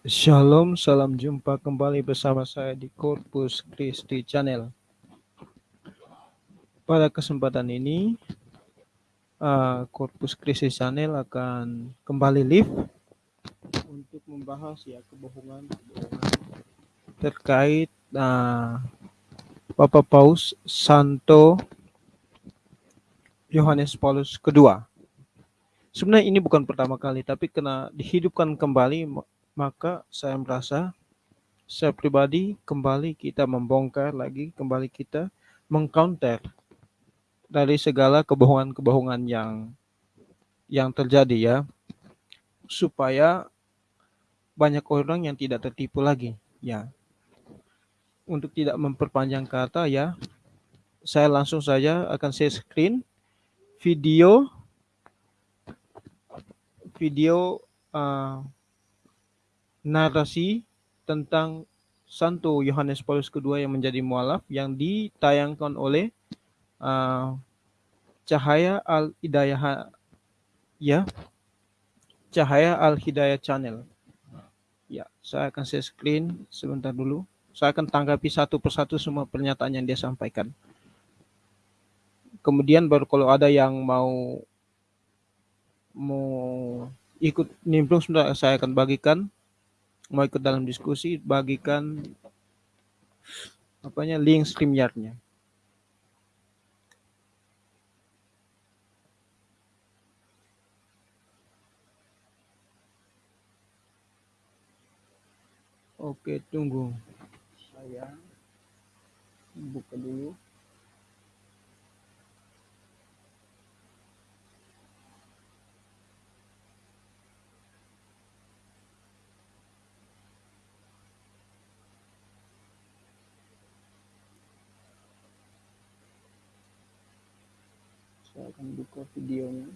Shalom, salam jumpa kembali bersama saya di Corpus Christi Channel. Pada kesempatan ini, uh, Corpus Christi Channel akan kembali live untuk membahas ya kebohongan-kebohongan terkait uh, Bapak Paus Santo Yohanes Paulus II. Sebenarnya ini bukan pertama kali, tapi kena dihidupkan kembali, maka saya merasa saya pribadi kembali kita membongkar lagi, kembali kita mengcounter dari segala kebohongan-kebohongan yang yang terjadi ya, supaya banyak orang yang tidak tertipu lagi ya. Untuk tidak memperpanjang kata ya, saya langsung saja akan share screen video video uh, narasi tentang Santo Yohanes Paulus II yang menjadi mualaf yang ditayangkan oleh uh, Cahaya Al Hidayah ya Cahaya Al Hidayah Channel. Ya, saya akan share screen sebentar dulu. Saya akan tanggapi satu persatu semua pernyataan yang dia sampaikan. Kemudian baru kalau ada yang mau mau ikut nimbrung sudah saya akan bagikan mau ikut dalam diskusi bagikan apanya link StreamYard-nya. Oke, tunggu. Saya buka dulu. Saya akan buka videonya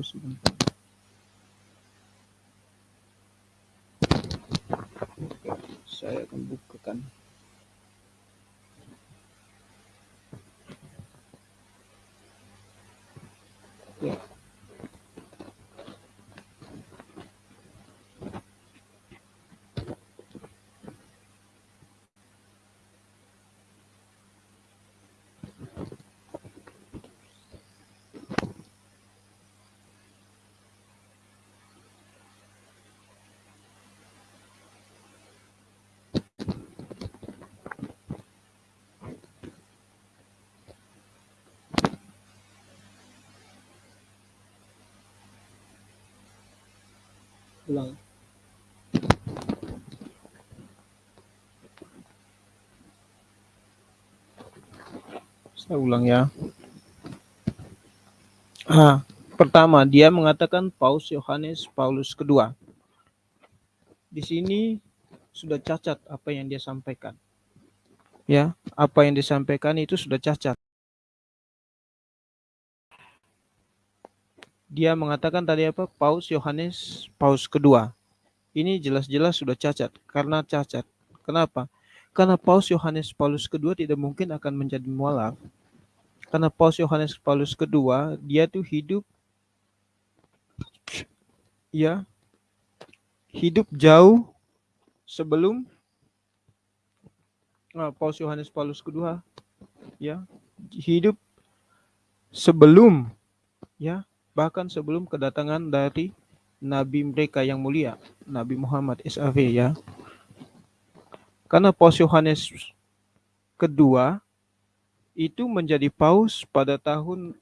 Sebentar. Saya akan bukakan. Ulang. Saya ulang ya. Ah, pertama dia mengatakan Paus Yohanes Paulus kedua. Di sini sudah cacat apa yang dia sampaikan. Ya, apa yang disampaikan itu sudah cacat. Dia mengatakan tadi apa? Paus Yohanes Paus kedua. Ini jelas-jelas sudah cacat karena cacat. Kenapa? Karena Paus Yohanes Paulus kedua tidak mungkin akan menjadi mualaf. Karena Paus Yohanes Paulus kedua dia tuh hidup ya hidup jauh sebelum nah, Paus Yohanes Paulus kedua ya hidup sebelum ya bahkan sebelum kedatangan dari nabi mereka yang mulia, Nabi Muhammad SAW ya. Karena Paus Yohanes kedua itu menjadi paus pada tahun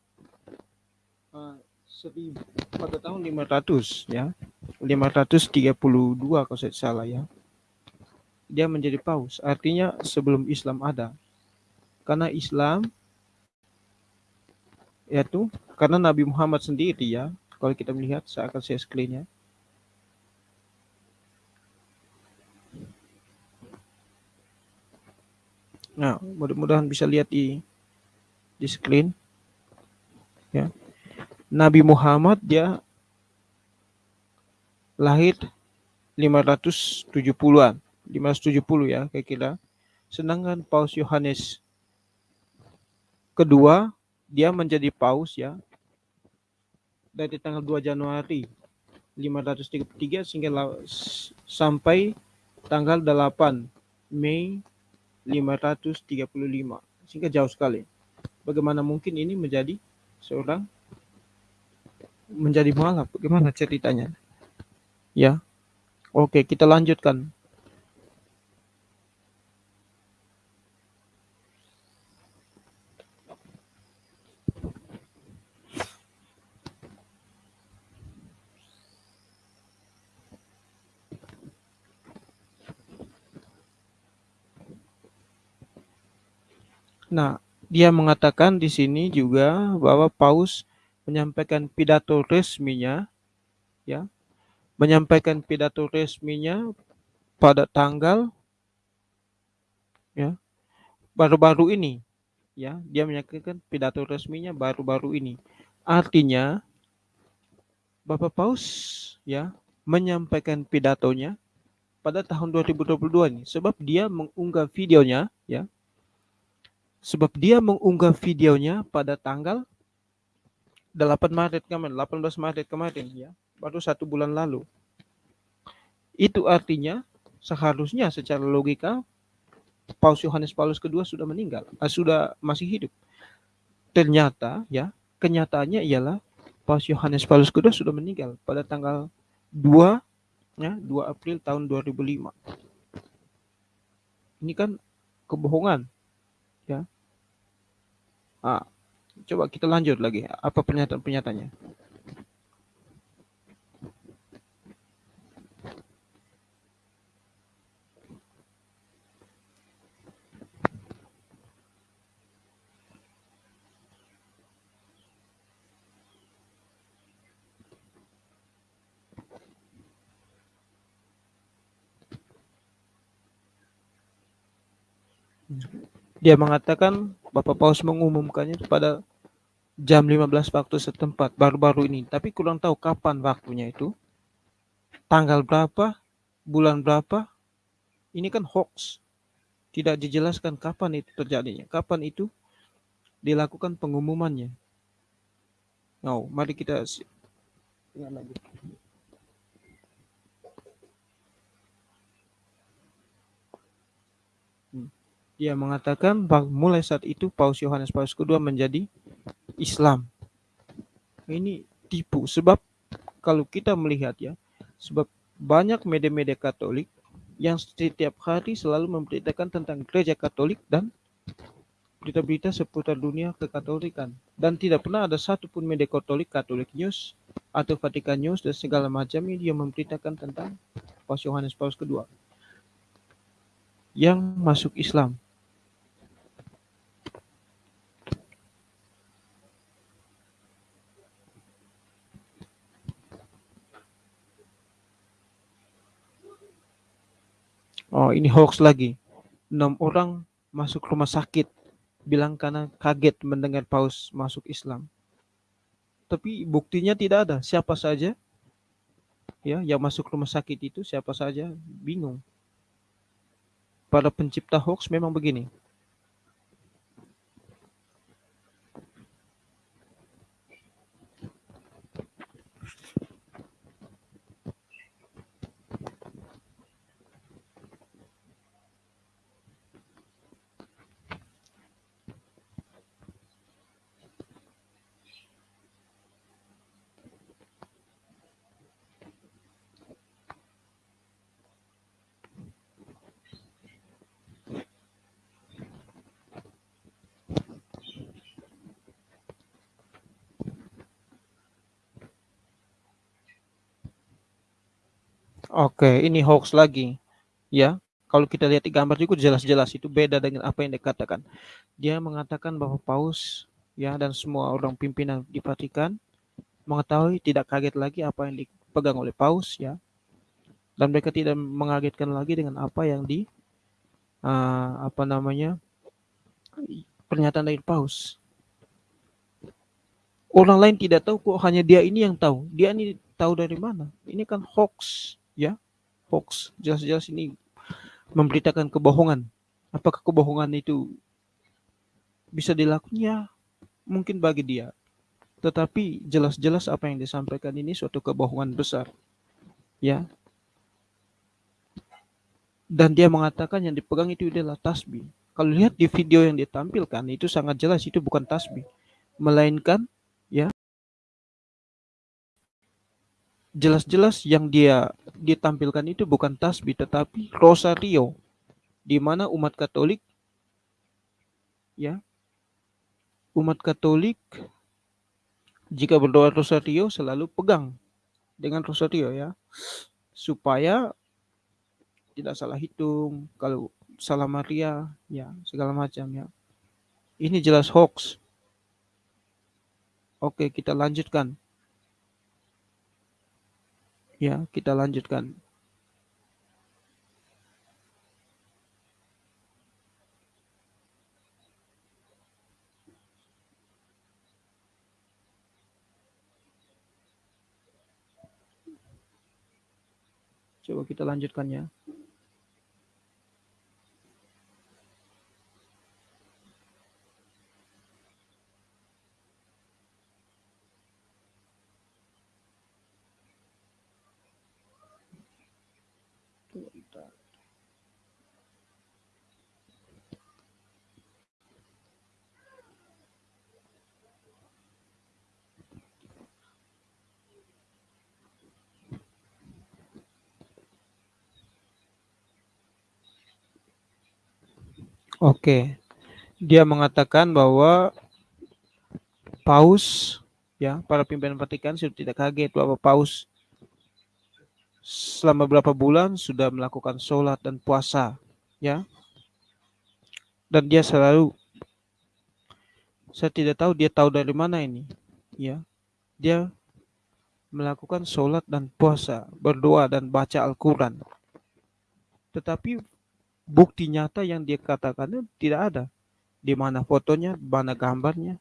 uh, seribu, pada tahun 500 ya. 532 kalau saya salah ya. Dia menjadi paus, artinya sebelum Islam ada. Karena Islam yaitu karena Nabi Muhammad sendiri ya kalau kita melihat saya akan share screen ya nah mudah-mudahan bisa lihat di di screen. Ya. Nabi Muhammad dia lahir 570-an 570 ya kira-kira. Sedangkan Paus Yohanes kedua dia menjadi paus ya dari tanggal 2 Januari 533 sehingga sampai tanggal 8 Mei 535 sehingga jauh sekali. Bagaimana mungkin ini menjadi seorang menjadi mualaf? Bagaimana ceritanya? Ya. Oke, kita lanjutkan. Nah, dia mengatakan di sini juga bahwa Paus menyampaikan pidato resminya ya, menyampaikan pidato resminya pada tanggal ya baru-baru ini ya dia menyampaikan pidato resminya baru-baru ini. Artinya Bapak Paus ya menyampaikan pidatonya pada tahun 2022 ini. Sebab dia mengunggah videonya ya Sebab dia mengunggah videonya pada tanggal 8 Maret kemarin, 18 Maret kemarin ya, baru satu bulan lalu. Itu artinya seharusnya secara logika Paus Yohanes Paulus kedua sudah meninggal, uh, sudah masih hidup. Ternyata ya, kenyataannya ialah Paus Yohanes Paulus kedua sudah meninggal pada tanggal 2 ya, 2 April tahun 2005. Ini kan kebohongan ya. Ah, coba kita lanjut lagi. Apa pernyataan-pernyataannya? Dia mengatakan Bapak Paus mengumumkannya pada jam 15 waktu setempat baru-baru ini. Tapi kurang tahu kapan waktunya itu. Tanggal berapa, bulan berapa. Ini kan hoax. Tidak dijelaskan kapan itu terjadinya. Kapan itu dilakukan pengumumannya. Nah, mari kita lagi. Dia mengatakan mulai saat itu Paus Yohanes Paus kedua menjadi Islam. Ini tipu sebab kalau kita melihat ya, sebab banyak media-media Katolik yang setiap hari selalu memberitakan tentang gereja Katolik dan berita-berita seputar dunia kekatolikan dan tidak pernah ada satupun media Katolik, Katolik News atau Vatikan News dan segala macam yang memberitakan tentang Paus Yohanes Paus kedua yang masuk Islam. Oh, ini hoax lagi. Enam orang masuk rumah sakit bilang karena kaget mendengar paus masuk Islam. Tapi buktinya tidak ada. Siapa saja ya yang masuk rumah sakit itu siapa saja bingung. Para pencipta hoax memang begini. Oke, ini hoax lagi. Ya, kalau kita lihat di gambar juga jelas-jelas itu beda dengan apa yang dikatakan. Dia mengatakan bahwa Paus ya dan semua orang pimpinan di Vatikan mengetahui, tidak kaget lagi apa yang dipegang oleh paus ya. Dan mereka tidak mengagetkan lagi dengan apa yang di uh, apa namanya pernyataan dari paus. Orang lain tidak tahu kok hanya dia ini yang tahu. Dia ini tahu dari mana? Ini kan hoax, ya. Hoax. Jelas-jelas ini memberitakan kebohongan. Apakah kebohongan itu bisa dilakukan? Ya, mungkin bagi dia. Tetapi jelas-jelas apa yang disampaikan ini suatu kebohongan besar. Ya. Dan dia mengatakan yang dipegang itu adalah tasbih. Kalau lihat di video yang ditampilkan itu sangat jelas itu bukan tasbih, melainkan jelas-jelas yang dia ditampilkan itu bukan tasbih tetapi rosario di mana umat Katolik ya umat Katolik jika berdoa rosario selalu pegang dengan rosario ya supaya tidak salah hitung kalau salah Maria ya segala macam ya ini jelas hoax Oke, kita lanjutkan. Ya, kita lanjutkan. Coba kita lanjutkan ya. Oke. Dia mengatakan bahwa Paus ya, para pimpinan Vatikan sudah tidak kaget bahwa Paus selama beberapa bulan sudah melakukan sholat dan puasa ya. Dan dia selalu saya tidak tahu dia tahu dari mana ini ya. Dia melakukan sholat dan puasa, berdoa dan baca Al-Quran. Tetapi bukti nyata yang dia katakan tidak ada. Di mana fotonya, di mana gambarnya.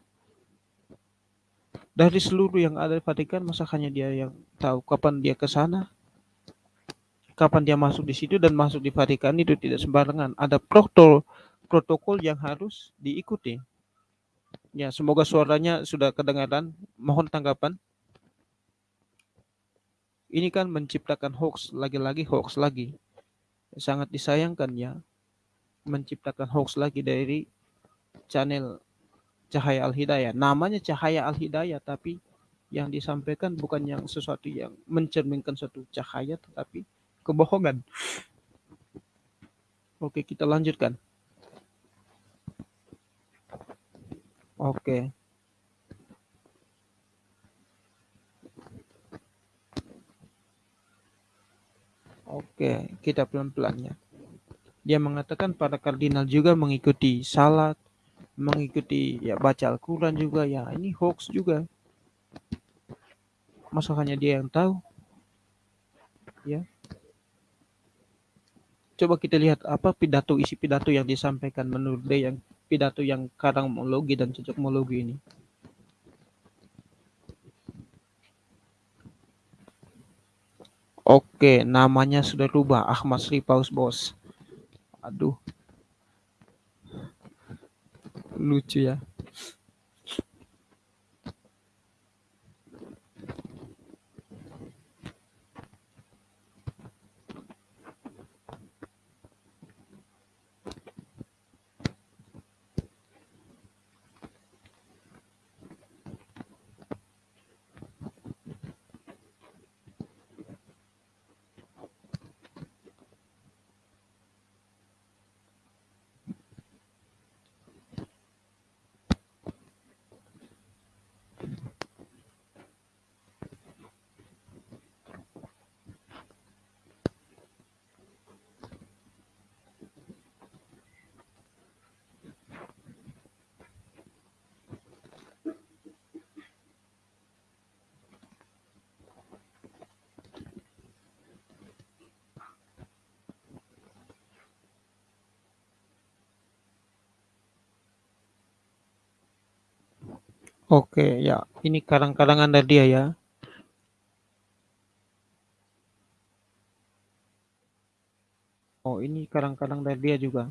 Dari seluruh yang ada di Vatikan, masa hanya dia yang tahu kapan dia ke sana, kapan dia masuk di situ dan masuk di Vatikan itu tidak sembarangan. Ada protokol protokol yang harus diikuti. Ya, semoga suaranya sudah kedengaran. Mohon tanggapan. Ini kan menciptakan hoax, lagi-lagi hoax lagi sangat disayangkan ya menciptakan hoax lagi dari channel Cahaya Al-Hidayah. Namanya Cahaya Al-Hidayah tapi yang disampaikan bukan yang sesuatu yang mencerminkan suatu cahaya tetapi kebohongan. Oke, kita lanjutkan. Oke. Oke, kita pelan-pelan ya. Dia mengatakan para kardinal juga mengikuti salat, mengikuti ya baca Al-Quran juga ya ini hoax juga. Masa hanya dia yang tahu? Ya. Coba kita lihat apa pidato isi pidato yang disampaikan menurut dia yang pidato yang karangmologi dan cocokmologi ini. Oke, namanya sudah rubah. Ahmad Sri Paus Bos. Aduh. Lucu ya. Oke, ya. Ini karang-karangan dari dia ya. Oh, ini karang-karang dari dia juga.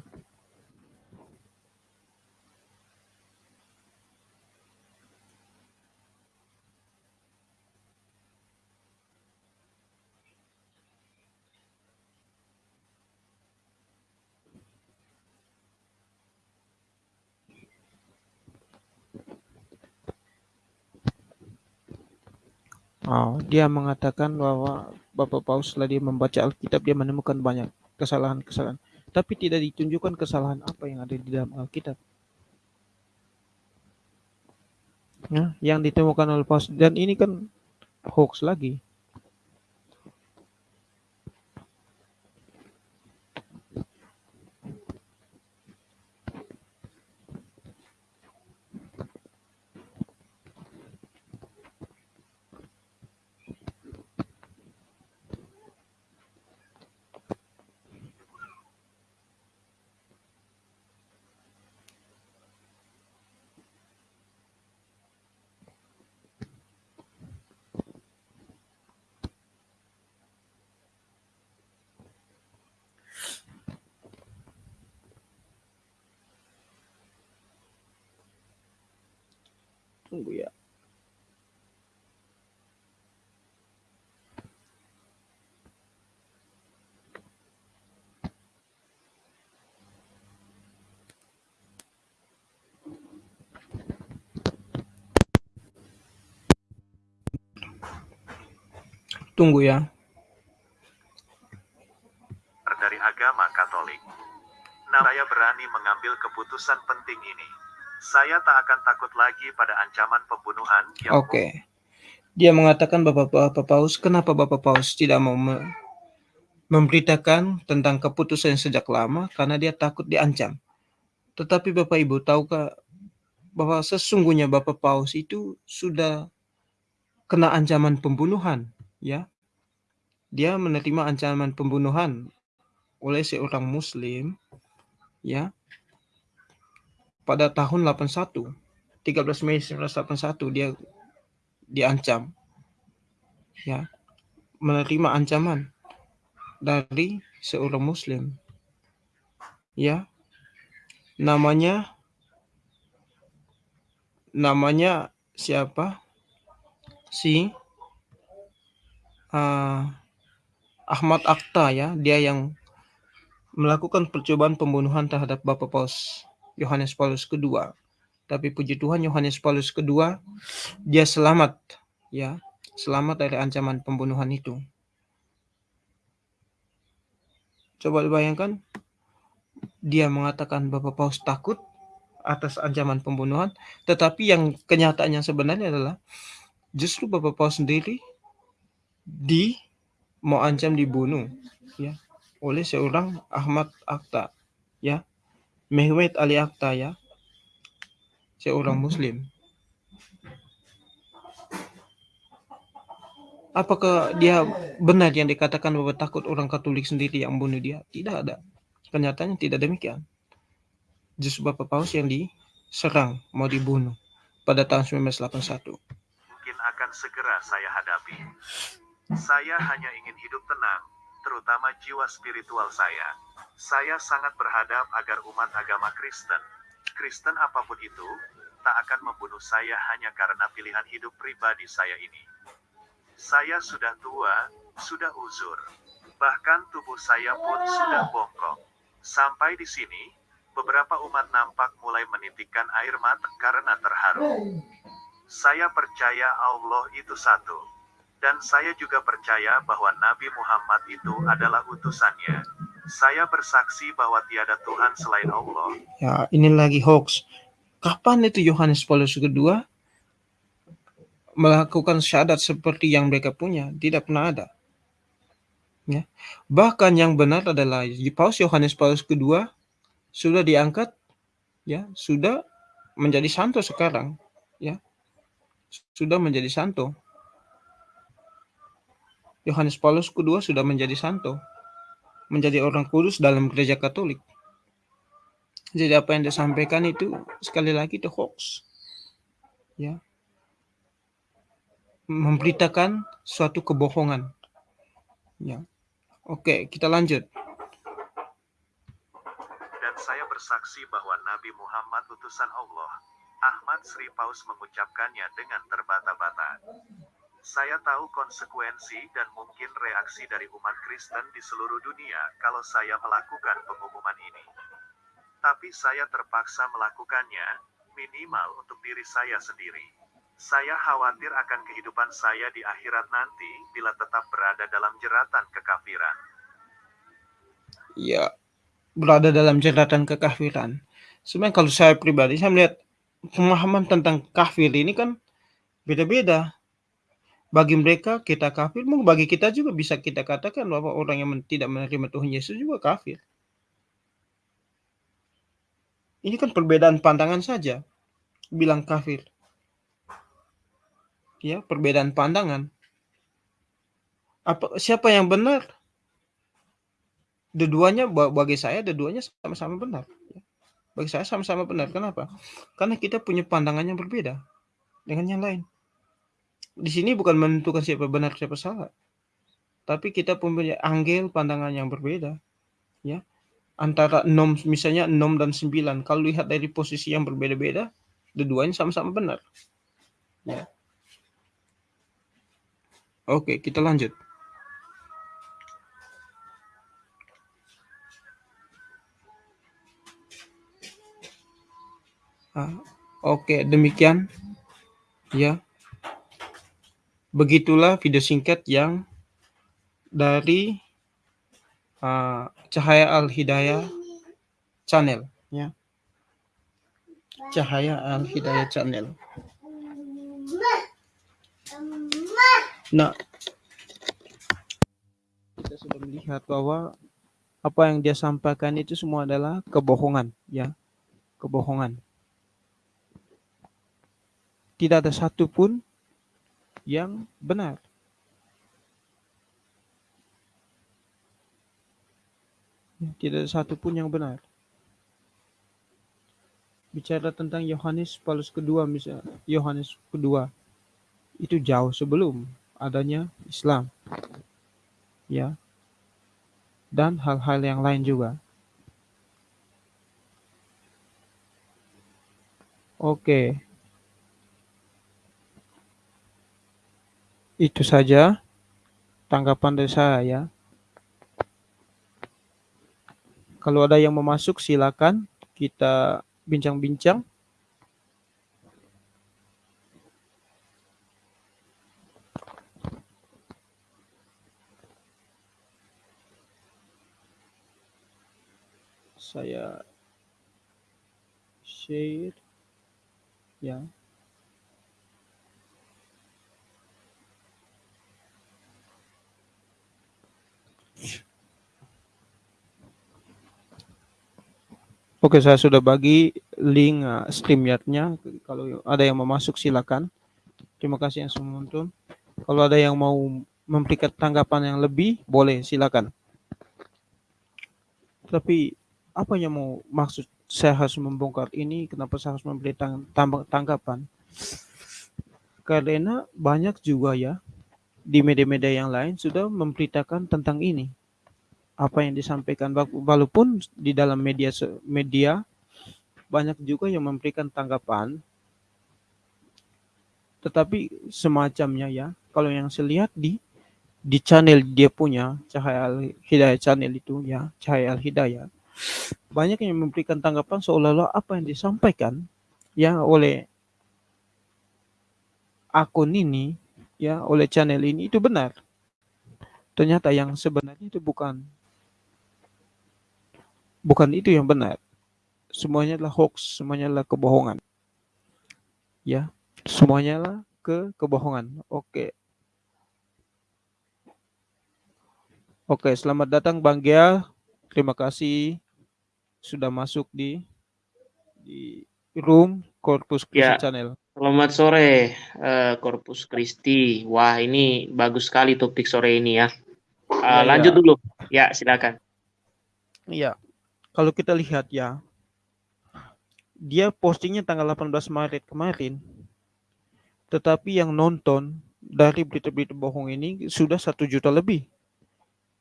Oh, dia mengatakan bahwa Bapak Paus setelah dia membaca Alkitab dia menemukan banyak kesalahan-kesalahan, tapi tidak ditunjukkan kesalahan apa yang ada di dalam Alkitab. Ya, yang ditemukan oleh Paus dan ini kan hoax lagi. Tunggu ya. Tunggu ya. Dari agama Katolik. Nah, saya berani mengambil keputusan penting ini. Saya tak akan takut lagi pada ancaman pembunuhan yang Oke. Dia mengatakan Bapak, Bapak Paus, kenapa Bapak Paus tidak mau me- memberitakan tentang keputusan sejak lama karena dia takut diancam. Tetapi Bapak Ibu tahukah bahwa sesungguhnya Bapak Paus itu sudah kena ancaman pembunuhan, ya. Dia menerima ancaman pembunuhan oleh seorang muslim ya pada tahun 81 13 Mei 1981 dia diancam ya menerima ancaman dari seorang muslim ya. Namanya namanya siapa? Si uh, Ahmad Akta ya dia yang melakukan percobaan pembunuhan terhadap Bapak Paus Yohanes Paulus II. Tapi puji Tuhan Yohanes Paulus II dia selamat ya, selamat dari ancaman pembunuhan itu. Coba dibayangkan dia mengatakan Bapak Paus takut atas ancaman pembunuhan, tetapi yang kenyataannya sebenarnya adalah justru Bapak Paus sendiri di mau ancam dibunuh ya. Oleh seorang Ahmad Akta ya. Mehmet Ali Akta ya. Seorang muslim. Apakah dia benar yang dikatakan bahwa takut orang Katolik sendiri yang bunuh dia? Tidak ada. Kenyataannya tidak demikian. Justru Bapak Paus yang diserang mau dibunuh pada tahun 1981 mungkin akan segera saya hadapi saya hanya ingin hidup tenang terutama jiwa spiritual saya. Saya sangat berhadap agar umat agama Kristen, Kristen apa pun itu, tak akan membunuh saya hanya karena pilihan hidup pribadi saya ini. Saya sudah tua, sudah uzur. Bahkan tubuh saya pun sudah bongkok. Sampai di sini, beberapa umat nampak mulai menitikkan air mata karena terharu. Saya percaya Allah itu satu. Dan saya juga percaya bahwa Nabi Muhammad itu adalah utusannya. Saya bersaksi bahwa tiada Tuhan selain Allah. Ya, ini lagi hoax. Kapan itu Yohanes Paulus kedua melakukan syahadat seperti yang mereka punya? Tidak pernah ada. Ya. Bahkan yang benar adalah Paus Yohanes Paulus kedua sudah diangkat ya, sudah menjadi santo sekarang, ya. Sudah menjadi santo. Yohanes Paulus kedua sudah menjadi santo, menjadi orang kudus dalam gereja Katolik. Jadi apa yang disampaikan itu sekali lagi itu hoax. Ya. memberitakan suatu kebohongan. Ya. Oke, kita lanjut. Dan saya bersaksi bahwa Nabi Muhammad utusan Allah. Ahmad Sri Paus mengucapkannya dengan terbata-bata. Saya tahu konsekuensi dan mungkin reaksi dari umat Kristen di seluruh dunia kalau saya melakukan pengumuman ini. Tapi saya terpaksa melakukannya, minimal untuk diri saya sendiri. Saya khawatir akan kehidupan saya di akhirat nanti bila tetap berada dalam jeratan kekafiran. Ya, berada dalam jeratan kekafiran. Sebenarnya kalau saya pribadi, saya melihat pemahaman tentang kafir ini kan beda-beda. Bagi mereka kita kafir, mungkin bagi kita juga bisa kita katakan bahwa orang yang tidak menerima Tuhan Yesus juga kafir. Ini kan perbedaan pandangan saja. Bilang kafir. Ya, perbedaan pandangan. Apa siapa yang benar? Dua-duanya bagi saya dua-duanya sama-sama benar. Bagi saya sama-sama benar. Kenapa? Karena kita punya pandangan yang berbeda dengan yang lain. Di sini bukan menentukan siapa benar siapa salah. Tapi kita punya anggel pandangan yang berbeda. Ya antara 6 misalnya 6 dan 9 kalau lihat dari posisi yang berbeda-beda dua-duanya sama-sama benar ya oke kita lanjut ah, oke demikian ya begitulah video singkat yang dari uh, Cahaya Al Hidayah Channel ya. Cahaya Al Hidayah Channel. Nah, kita sudah melihat bahwa apa yang dia sampaikan itu semua adalah kebohongan, ya, kebohongan. Tidak ada satupun yang benar. Ya, tidak ada satupun yang benar. Bicara tentang Yohanes Paulus kedua misalnya, Yohanes kedua itu jauh sebelum adanya Islam. Ya. Dan hal-hal yang lain juga. Oke. Itu saja tanggapan dari saya ya. Kalau ada yang mau masuk silakan kita bincang-bincang. Saya share ya. Oke, saya sudah bagi link uh. Kalau ada yang mau masuk silakan. Terima kasih yang sudah menonton. Kalau ada yang mau memberikan tanggapan yang lebih, boleh silakan. Tapi apa yang mau maksud saya harus membongkar ini? Kenapa saya harus memberi tang tanggapan? Karena banyak juga ya di media-media yang lain sudah memberitakan tentang ini apa yang disampaikan walaupun di dalam media media banyak juga yang memberikan tanggapan. Tetapi semacamnya ya kalau yang saya lihat di di channel dia punya Cahaya Al Hidayah channel itu ya Cahaya Al Hidayah banyak yang memberikan tanggapan seolah-olah apa yang disampaikan ya oleh akun ini ya oleh channel ini itu benar. Ternyata yang sebenarnya itu bukan Bukan itu yang benar. Semuanya adalah hoax, semuanya adalah kebohongan. Ya, semuanya adalah ke kebohongan. Oke. Oke, selamat datang Bang Gia. Terima kasih sudah masuk di di room Corpus Christi ya. Channel. Selamat sore, uh, Corpus Christi. Wah, ini bagus sekali topik sore ini ya. Uh, ya lanjut ya. dulu. Ya, silakan. Iya kalau kita lihat ya, dia postingnya tanggal 18 Maret kemarin, tetapi yang nonton dari berita-berita bohong ini sudah satu juta lebih.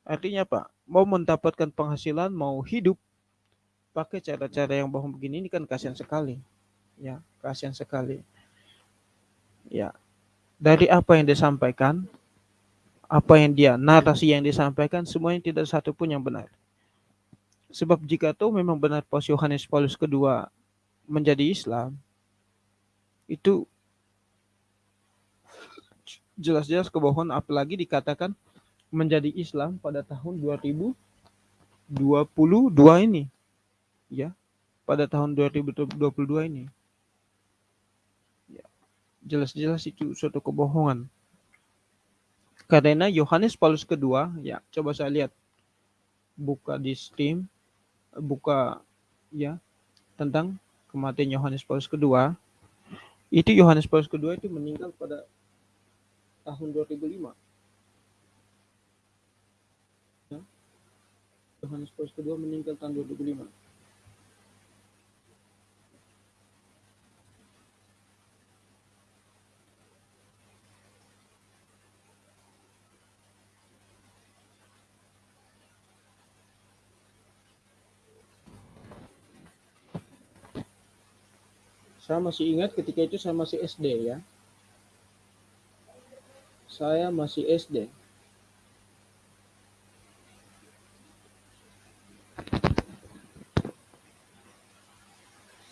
Artinya apa? Mau mendapatkan penghasilan, mau hidup pakai cara-cara yang bohong begini ini kan kasihan sekali. Ya, kasihan sekali. Ya. Dari apa yang disampaikan, apa yang dia narasi yang disampaikan semuanya tidak satu pun yang benar. Sebab jika itu memang benar Paus Yohanes Paulus kedua menjadi Islam, itu jelas-jelas kebohongan apalagi dikatakan menjadi Islam pada tahun 2022 ini. Ya. Pada tahun 2022 ini. Ya. Jelas-jelas itu suatu kebohongan. Karena Yohanes Paulus kedua, ya, coba saya lihat buka di Steam, buka ya tentang kematian Yohanes Paulus kedua. Itu Yohanes Paulus kedua itu meninggal pada tahun 2005. Ya. Yohanes Paulus kedua meninggal tahun 2005. Saya masih ingat ketika itu saya masih SD ya. Saya masih SD.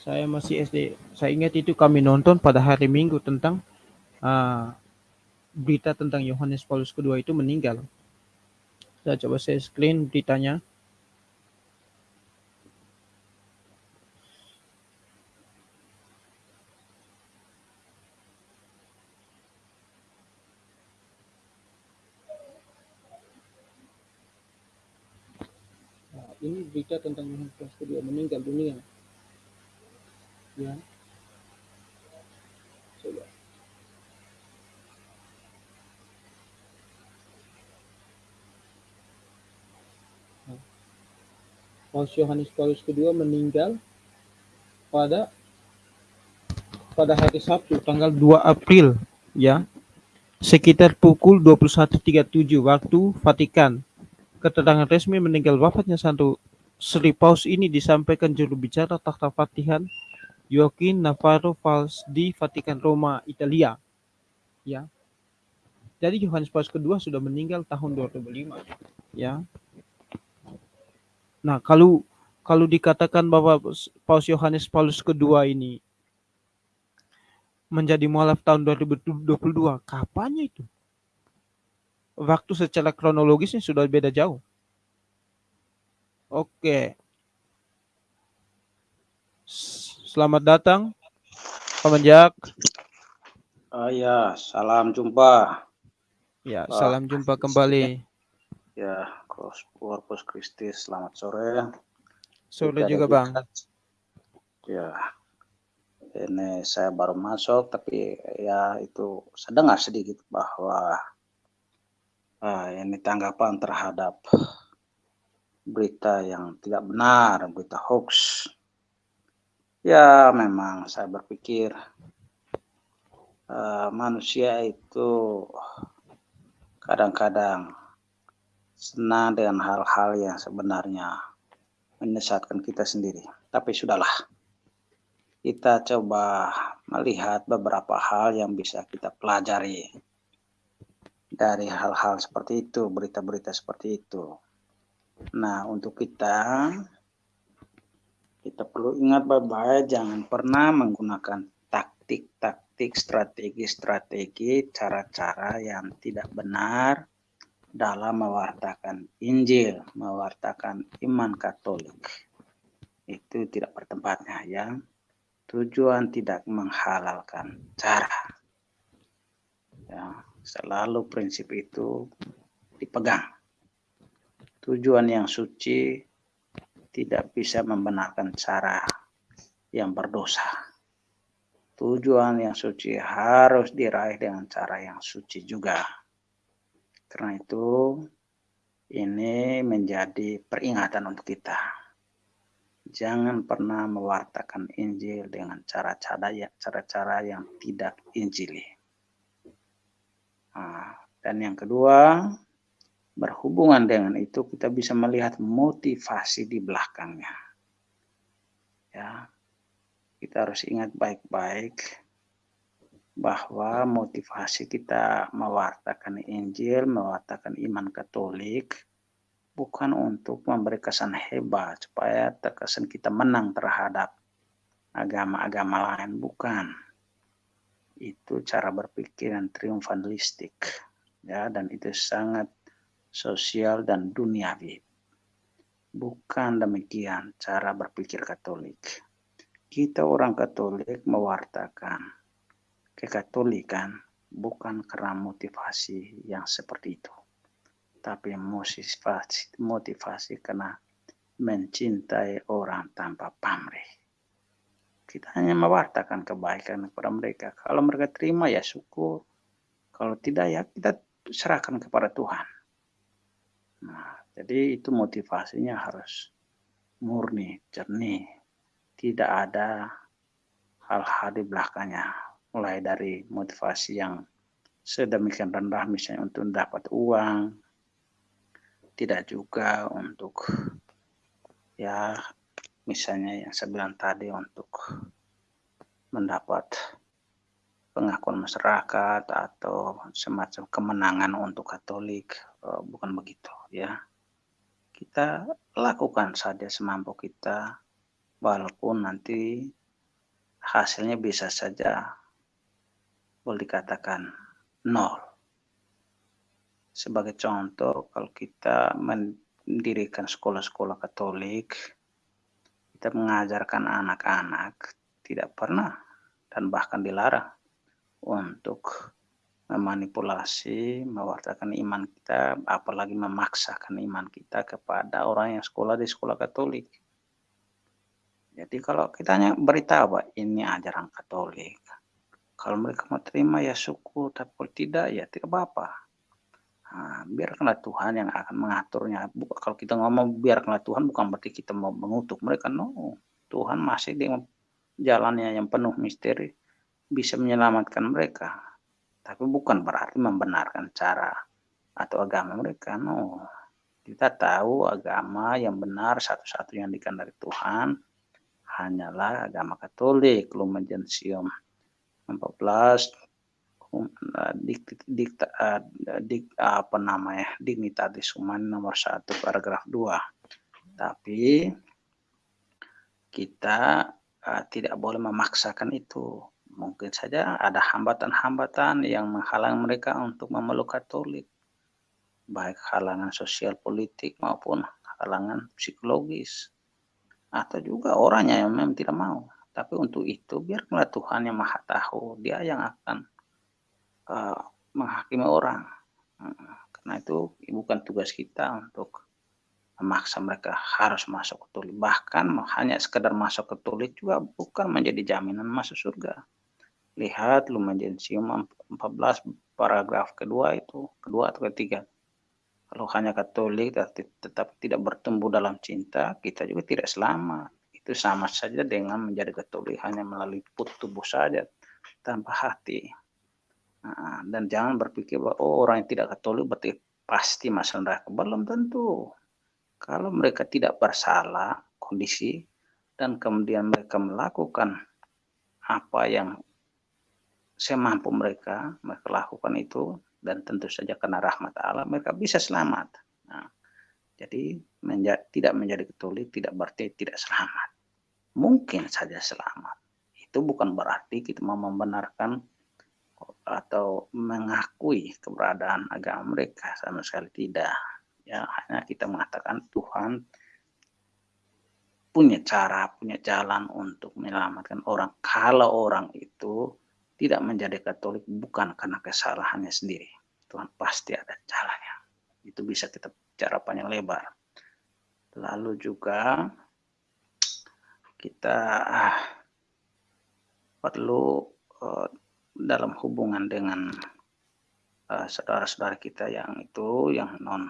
Saya masih SD. Saya ingat itu kami nonton pada hari Minggu tentang uh, berita tentang Yohanes Paulus kedua itu meninggal. Saya coba saya screen beritanya. ini berita tentang Yohanes Paulus kedua meninggal dunia. Ya. Coba. Paus Yohanes Paulus kedua meninggal pada pada hari Sabtu tanggal 2 April ya sekitar pukul 21.37 waktu Vatikan keterangan resmi meninggal wafatnya Santo Sri Paus ini disampaikan juru bicara takhta Vatikan Joaquin Navarro Valls di Vatikan Roma, Italia. Ya. Jadi Yohanes Paus kedua sudah meninggal tahun 2005. Ya. Nah, kalau kalau dikatakan bahwa Paus Yohanes Paulus kedua ini menjadi mualaf tahun 2022, kapannya itu? waktu secara kronologisnya sudah beda jauh. Oke. Selamat datang, Pak Menjak. Uh, ya, salam jumpa. Ya, uh, salam jumpa kembali. Ya, Corpus Christi, selamat sore. Sore juga, Bang. Ya, ini saya baru masuk, tapi ya itu saya dengar sedikit bahwa uh, ini tanggapan terhadap berita yang tidak benar, berita hoax. Ya, memang saya berpikir uh, manusia itu kadang-kadang senang dengan hal-hal yang sebenarnya menyesatkan kita sendiri. Tapi sudahlah, kita coba melihat beberapa hal yang bisa kita pelajari dari hal-hal seperti itu, berita-berita seperti itu. Nah, untuk kita, kita perlu ingat baik-baik, jangan pernah menggunakan taktik-taktik, strategi-strategi, cara-cara yang tidak benar dalam mewartakan Injil, mewartakan iman Katolik. Itu tidak bertempatnya ya. Tujuan tidak menghalalkan cara. Ya, Selalu prinsip itu dipegang. Tujuan yang suci tidak bisa membenarkan cara yang berdosa. Tujuan yang suci harus diraih dengan cara yang suci juga. Karena itu, ini menjadi peringatan untuk kita. Jangan pernah mewartakan Injil dengan cara-cara yang tidak Injili Nah, dan yang kedua, berhubungan dengan itu kita bisa melihat motivasi di belakangnya. Ya, kita harus ingat baik-baik bahwa motivasi kita mewartakan Injil, mewartakan iman Katolik, bukan untuk memberi kesan hebat supaya terkesan kita menang terhadap agama-agama lain, bukan. Itu cara berpikir yang triumfalistik, ya, dan itu sangat sosial dan duniawi. Bukan demikian cara berpikir Katolik. Kita orang Katolik mewartakan kekatolikan bukan karena motivasi yang seperti itu, tapi motivasi, motivasi karena mencintai orang tanpa pamrih. Kita hanya mewartakan kebaikan kepada mereka. Kalau mereka terima ya syukur. Kalau tidak ya kita serahkan kepada Tuhan. Nah, jadi itu motivasinya harus murni, jernih. Tidak ada hal-hal di belakangnya. Mulai dari motivasi yang sedemikian rendah misalnya untuk dapat uang. Tidak juga untuk ya misalnya yang saya tadi untuk mendapat pengakuan masyarakat atau semacam kemenangan untuk Katolik bukan begitu ya. Kita lakukan saja semampu kita walaupun nanti hasilnya bisa saja boleh dikatakan nol. Sebagai contoh kalau kita mendirikan sekolah-sekolah Katolik kita mengajarkan anak-anak tidak pernah dan bahkan dilarang untuk memanipulasi, mewartakan iman kita, apalagi memaksakan iman kita kepada orang yang sekolah di sekolah Katolik. Jadi kalau kita hanya beritahu bahwa ini ajaran Katolik, kalau mereka mau terima ya syukur, tapi kalau tidak ya tidak apa-apa. Nah, biarkanlah Tuhan yang akan mengaturnya. Kalau kita ngomong biarkanlah Tuhan bukan berarti kita mau mengutuk mereka. No, Tuhan masih dengan jalannya yang penuh misteri bisa menyelamatkan mereka. Tapi bukan berarti membenarkan cara atau agama mereka. No, kita tahu agama yang benar satu-satu yang dikandalkan Tuhan hanyalah agama Katolik. Lumen Gentium 14 dik, dik, dik, apa namanya dignitatis humani nomor satu paragraf 2 tapi kita uh, tidak boleh memaksakan itu mungkin saja ada hambatan-hambatan yang menghalang mereka untuk memeluk Katolik baik halangan sosial politik maupun halangan psikologis atau juga orangnya yang memang tidak mau tapi untuk itu biarlah Tuhan yang maha tahu dia yang akan uh, menghakimi orang. Uh, karena itu bukan tugas kita untuk memaksa mereka harus masuk Katolik. Bahkan hanya sekedar masuk Katolik juga bukan menjadi jaminan masuk surga. Lihat Lumen Gentium 14 paragraf kedua itu, kedua atau ketiga. Kalau hanya Katolik tetap tidak bertumbuh dalam cinta, kita juga tidak selamat. Itu sama saja dengan menjadi Katolik hanya melalui tubuh saja, tanpa hati. Nah, dan jangan berpikir bahwa oh, orang yang tidak Katolik berarti pasti masuk neraka. Belum tentu. Kalau mereka tidak bersalah kondisi dan kemudian mereka melakukan apa yang semampu mereka, mereka lakukan itu dan tentu saja karena rahmat Allah mereka bisa selamat. Nah, jadi menja tidak menjadi Katolik tidak berarti tidak selamat. Mungkin saja selamat. Itu bukan berarti kita mau membenarkan atau mengakui keberadaan agama mereka sama sekali tidak ya hanya kita mengatakan Tuhan punya cara punya jalan untuk menyelamatkan orang kalau orang itu tidak menjadi Katolik bukan karena kesalahannya sendiri. Tuhan pasti ada jalannya. Itu bisa kita bicara panjang lebar. Lalu juga kita ah, perlu uh, dalam hubungan dengan uh, saudara-saudara kita yang itu yang non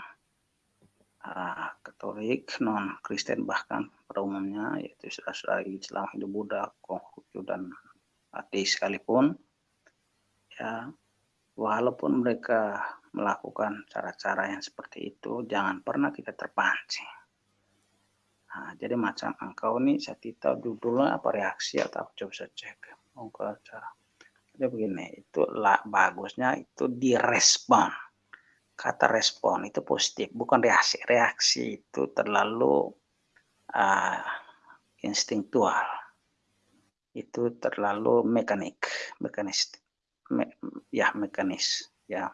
uh, Katolik, non Kristen bahkan pada umumnya yaitu saudara-saudara Islam, Hindu, Buddha, Konghucu dan ateis sekalipun ya walaupun mereka melakukan cara-cara yang seperti itu, jangan pernah kita terpancing. Nah, jadi macam engkau nih, saya tidak judulnya apa reaksi atau coba saya cek. Oh, cara. Jadi begini, itu lah, bagusnya itu direspon. Kata respon itu positif, bukan reaksi. Reaksi itu terlalu uh, instinktual. Itu terlalu mekanik, mekanis, me, ya mekanis, ya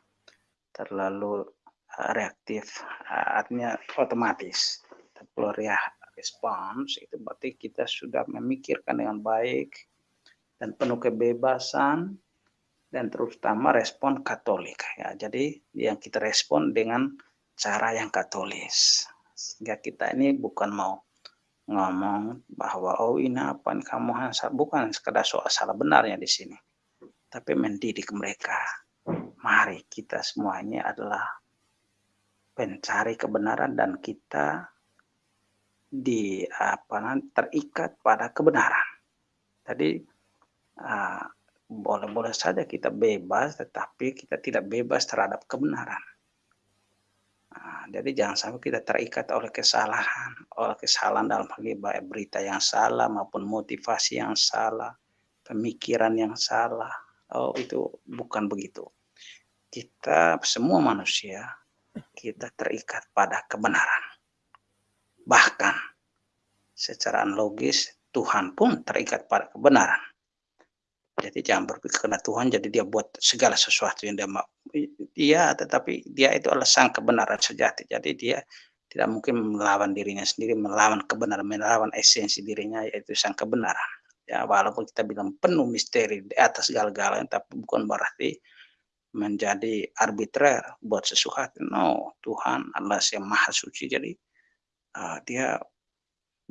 terlalu uh, reaktif, uh, artinya otomatis. Tapi ya respons itu berarti kita sudah memikirkan dengan baik dan penuh kebebasan dan terutama respon Katolik ya. Jadi yang kita respon dengan cara yang Katolis. Sehingga kita ini bukan mau ngomong bahwa oh ini apa kamu bukan sekedar soal salah benarnya di sini. Tapi mendidik mereka. Mari kita semuanya adalah pencari kebenaran dan kita di apa terikat pada kebenaran. Tadi boleh-boleh saja kita bebas, tetapi kita tidak bebas terhadap kebenaran. Nah, jadi jangan sampai kita terikat oleh kesalahan, oleh kesalahan dalam hal baik berita yang salah maupun motivasi yang salah, pemikiran yang salah. Oh itu bukan begitu. Kita semua manusia kita terikat pada kebenaran. Bahkan secara logis Tuhan pun terikat pada kebenaran. Jadi jangan berpikir karena Tuhan jadi dia buat segala sesuatu yang dia mau. Dia tetapi dia itu adalah sang kebenaran sejati. Jadi dia tidak mungkin melawan dirinya sendiri, melawan kebenaran, melawan esensi dirinya yaitu sang kebenaran. Ya walaupun kita bilang penuh misteri di atas segala-galanya, tapi bukan berarti menjadi arbitrer buat sesuatu. No, Tuhan adalah yang maha suci. Jadi uh, dia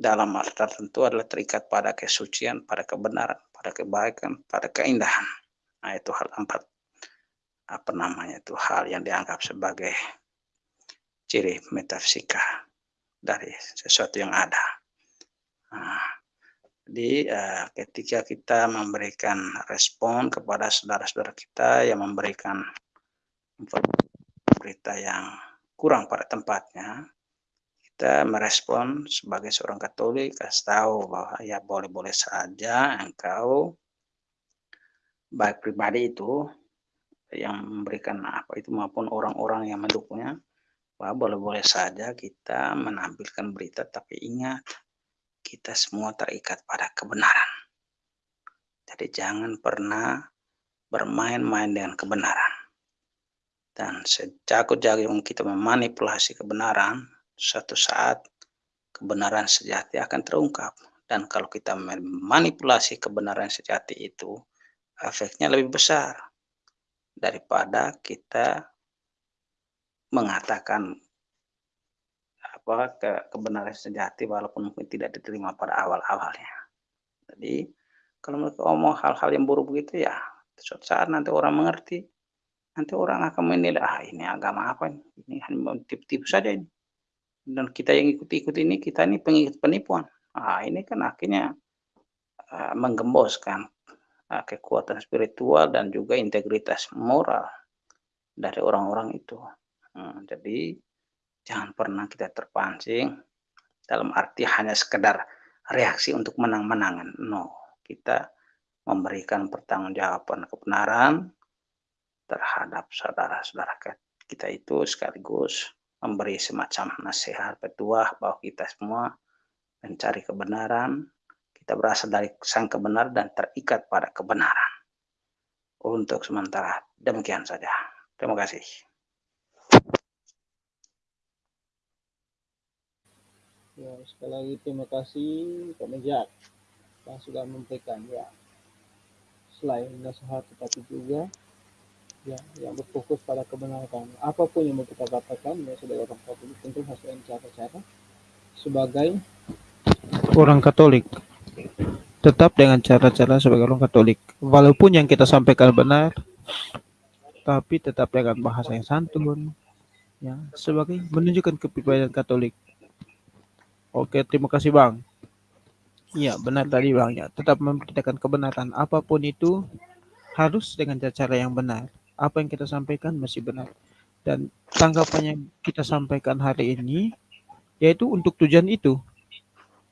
dalam arti tertentu adalah terikat pada kesucian, pada kebenaran, pada kebaikan, pada keindahan. Nah, itu hal empat apa namanya itu hal yang dianggap sebagai ciri metafisika dari sesuatu yang ada. Nah, jadi uh, ketika kita memberikan respon kepada saudara-saudara kita yang memberikan berita yang kurang pada tempatnya, kita merespon sebagai seorang Katolik, kasih tahu bahwa ya boleh-boleh saja engkau baik pribadi itu yang memberikan apa itu maupun orang-orang yang mendukungnya bahwa boleh-boleh saja kita menampilkan berita tapi ingat kita semua terikat pada kebenaran. Jadi jangan pernah bermain-main dengan kebenaran. Dan sejago-jago kita memanipulasi kebenaran, suatu saat kebenaran sejati akan terungkap. Dan kalau kita memanipulasi kebenaran sejati itu, efeknya lebih besar daripada kita mengatakan apa ke kebenaran sejati walaupun mungkin tidak diterima pada awal-awalnya. Jadi kalau mereka ngomong hal-hal yang buruk begitu ya, suatu saat nanti orang mengerti, nanti orang akan menilai ah ini agama apa ini, ini hanya tipu-tipu saja ini dan kita yang ikut-ikut ini kita ini pengikut penipuan. Nah, ini kan akhirnya uh, menggemboskan uh, kekuatan spiritual dan juga integritas moral dari orang-orang itu. Hmm, jadi jangan pernah kita terpancing dalam arti hanya sekedar reaksi untuk menang-menangan. No, kita memberikan pertanggungjawaban kebenaran terhadap saudara-saudara kita itu sekaligus memberi semacam nasihat petuah bahwa kita semua mencari kebenaran, kita berasal dari sang kebenar dan terikat pada kebenaran. Untuk sementara demikian saja. Terima kasih. Ya, sekali lagi terima kasih Pak Mejak yang sudah memberikan ya selain nasihat tetapi juga ya yang berfokus pada kebenaran. Apa pun yang mau kita katakan ya sebagai orang Katolik tentu harus dengan cara-cara. Sebagai orang Katolik. Tetap dengan cara-cara sebagai orang Katolik. Walaupun yang kita sampaikan benar tapi tetap dengan bahasa yang santun ya sebagai menunjukkan kepribadian Katolik. Oke terima kasih bang. Iya benar tadi bang ya. Tetap memberitakan kebenaran. Apa pun itu harus dengan cara yang benar apa yang kita sampaikan masih benar. Dan tanggapan yang kita sampaikan hari ini yaitu untuk tujuan itu.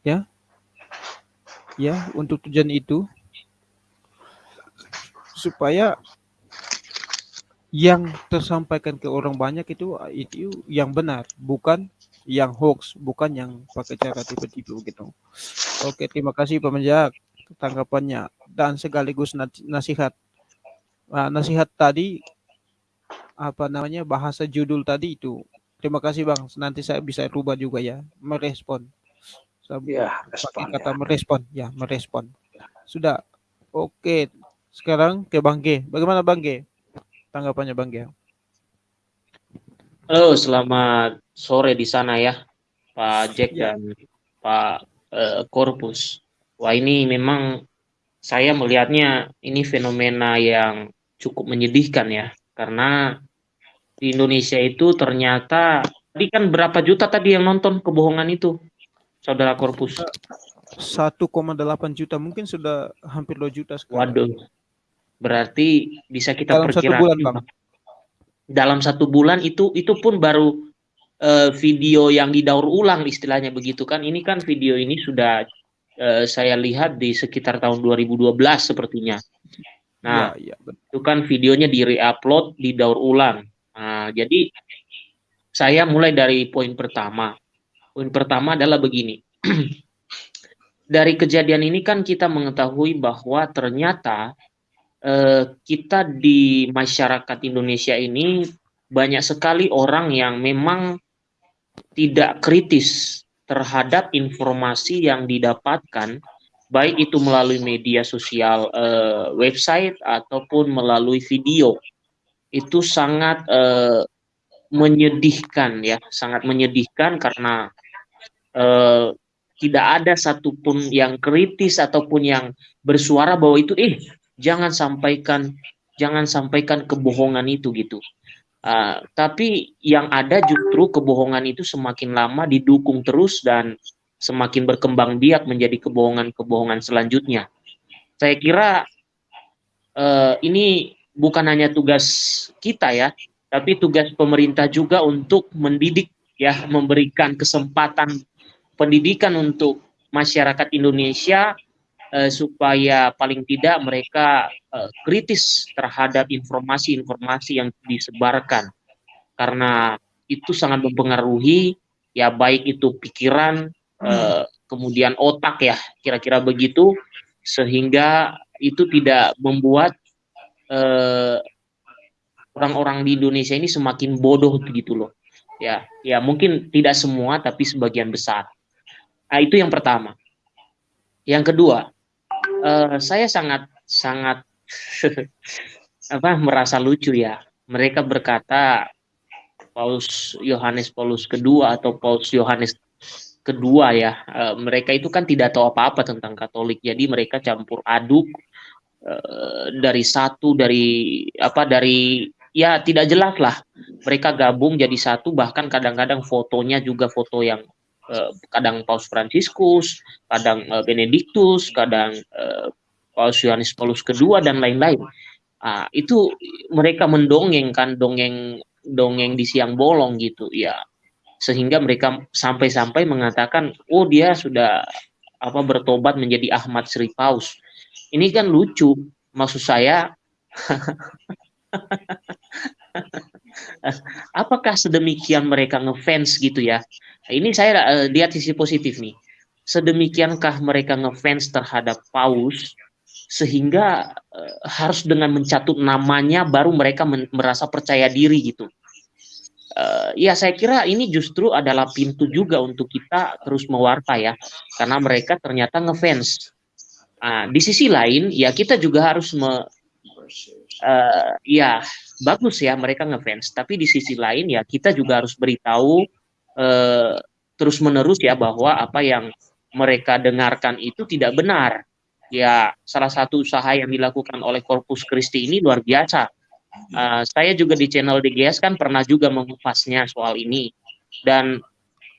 Ya. Ya, untuk tujuan itu supaya yang tersampaikan ke orang banyak itu itu yang benar, bukan yang hoax, bukan yang pakai cara tipe-tipe gitu. Oke, terima kasih Pak Menjak tanggapannya dan sekaligus nasihat. Nah, nasihat tadi apa namanya bahasa judul tadi itu. Terima kasih Bang. Nanti saya bisa rubah juga ya, merespon. Saya Ya, pakai respon kata ya. merespon, ya merespon. Sudah. Oke, sekarang ke Bang G. Bagaimana Bang G? Tanggapannya Bang G? Halo, selamat sore di sana ya, Pak Jack Ya. dan Pak eh, Corpus. Wah, ini memang saya melihatnya ini fenomena yang cukup menyedihkan ya, karena di Indonesia itu ternyata tadi kan berapa juta tadi yang nonton kebohongan itu, Saudara Corpus? 1,8 juta mungkin sudah hampir 2 juta sekarang. Waduh, berarti bisa kita Dalam satu perkirakan bulan, Bang. dalam satu bulan itu itu pun baru eh, video yang didaur ulang istilahnya begitu kan. Ini kan video ini sudah eh, saya lihat di sekitar tahun 2012 sepertinya. Nah, ya, ya, itu kan videonya di re-upload, didaur ulang. Nah, jadi saya mulai dari poin pertama. Poin pertama adalah begini. dari kejadian ini kan kita mengetahui bahwa ternyata eh, kita di masyarakat Indonesia ini banyak sekali orang yang memang tidak kritis terhadap informasi yang didapatkan baik itu melalui media sosial eh, website ataupun melalui video. Itu sangat eh, menyedihkan ya sangat menyedihkan karena eh, tidak ada satupun yang kritis ataupun yang bersuara bahwa itu eh jangan sampaikan jangan sampaikan kebohongan itu gitu. Uh, tapi yang ada justru kebohongan itu semakin lama didukung terus dan semakin berkembang biak menjadi kebohongan-kebohongan selanjutnya. Saya kira uh, ini bukan hanya tugas kita ya, tapi tugas pemerintah juga untuk mendidik ya, memberikan kesempatan pendidikan untuk masyarakat Indonesia uh, supaya paling tidak mereka uh, kritis terhadap informasi-informasi yang disebarkan karena itu sangat mempengaruhi ya baik itu pikiran uh, kemudian otak ya kira-kira begitu sehingga itu tidak membuat uh, orang-orang di Indonesia ini semakin bodoh gitu loh. Ya ya mungkin tidak semua tapi sebagian besar. Nah, itu yang pertama. Yang kedua uh, saya sangat sangat apa merasa lucu ya. Mereka berkata Paus Yohanes Paulus kedua atau Paus Yohanes kedua ya. Uh, mereka itu kan tidak tahu apa-apa tentang Katolik. Jadi mereka campur aduk uh, dari satu dari apa dari ya tidak jelas lah. Mereka gabung jadi satu bahkan kadang-kadang fotonya juga foto yang uh, kadang Paus Fransiskus, kadang uh, Benediktus, kadang uh, Paus Yohanes Paulus kedua dan lain-lain. Ah, itu mereka mendongeng kan dongeng dongeng di siang bolong gitu ya. Sehingga mereka sampai-sampai mengatakan, "Oh, dia sudah apa bertobat menjadi Ahmad Sri Paus." Ini kan lucu. Maksud saya apakah sedemikian mereka ngefans gitu ya? Ini saya uh, lihat sisi positif nih. Sedemikiankah mereka ngefans terhadap Paus sehingga uh, harus dengan mencatut namanya baru mereka merasa percaya diri gitu. Uh, ya saya kira ini justru adalah pintu juga untuk kita terus mewarta ya, karena mereka ternyata ngefans. Nah, di sisi lain ya kita juga harus me, uh, ya bagus ya mereka ngefans, tapi di sisi lain ya kita juga harus beritahu uh, terus menerus ya bahwa apa yang mereka dengarkan itu tidak benar ya salah satu usaha yang dilakukan oleh Corpus Christi ini luar biasa. Uh, saya juga di channel DGS kan pernah juga mengupasnya soal ini dan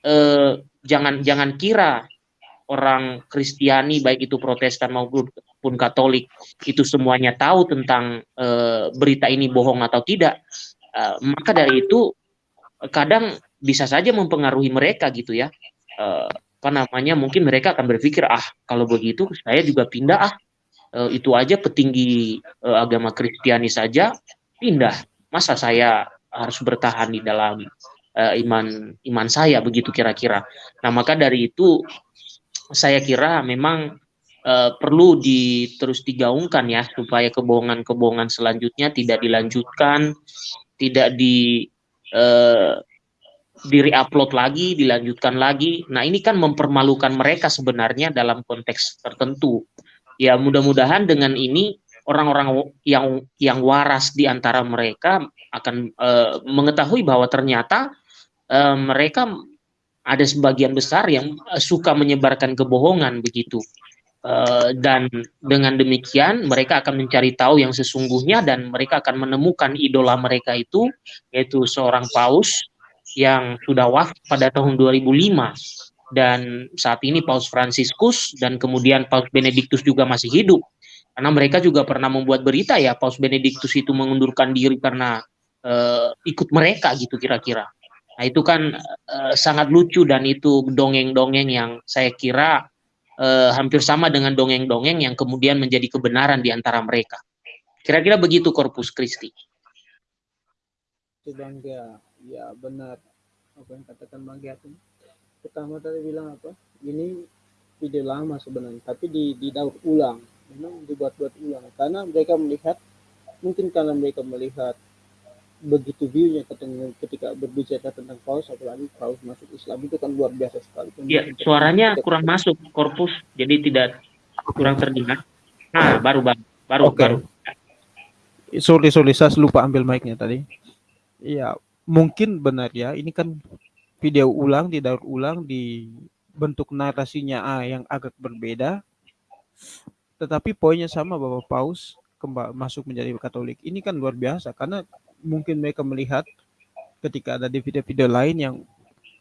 uh, jangan jangan kira orang Kristiani baik itu Protestan maupun Katolik itu semuanya tahu tentang uh, berita ini bohong atau tidak, uh, maka dari itu kadang bisa saja mempengaruhi mereka gitu ya. Uh, apa namanya? Mungkin mereka akan berpikir ah kalau begitu saya juga pindah ah uh, itu aja petinggi uh, agama Kristiani saja pindah. Masa saya harus bertahan di dalam uh, iman iman saya begitu kira-kira. Nah, maka dari itu saya kira memang uh, perlu di terus digaungkan ya supaya kebohongan-kebohongan selanjutnya tidak dilanjutkan, tidak di uh, di upload lagi, dilanjutkan lagi. Nah, ini kan mempermalukan mereka sebenarnya dalam konteks tertentu. Ya, mudah-mudahan dengan ini orang-orang yang yang waras di antara mereka akan uh, mengetahui bahwa ternyata uh, mereka ada sebagian besar yang uh, suka menyebarkan kebohongan begitu. Uh, dan dengan demikian mereka akan mencari tahu yang sesungguhnya dan mereka akan menemukan idola mereka itu yaitu seorang paus yang sudah wafat pada tahun 2005 dan saat ini Paus Franciscus dan kemudian Paus Benediktus juga masih hidup karena mereka juga pernah membuat berita ya Paus Benediktus itu mengundurkan diri karena uh, ikut mereka gitu kira-kira Nah, itu kan uh, sangat lucu dan itu dongeng-dongeng yang saya kira uh, hampir sama dengan dongeng-dongeng yang kemudian menjadi kebenaran di antara mereka. Kira-kira begitu Corpus Christi. Bang ya benar apa yang katakan Bang itu. Pertama tadi bilang apa? Ini ide lama sebenarnya, tapi di didaur ulang, memang dibuat-buat ulang karena mereka melihat mungkin karena mereka melihat begitu view-nya ketika berbicara tentang paus apalagi paus masuk Islam itu kan luar biasa sekali. Iya, suaranya kurang masuk korpus jadi tidak kurang terdengar. Nah, baru baru baru okay. baru. Sorry sorry saya lupa ambil mic-nya tadi. Iya, mungkin benar ya. Ini kan video ulang, didaur ulang di bentuk narasinya A yang agak berbeda. Tetapi poinnya sama bahwa paus masuk menjadi Katolik. Ini kan luar biasa karena mungkin mereka melihat ketika ada di video-video lain yang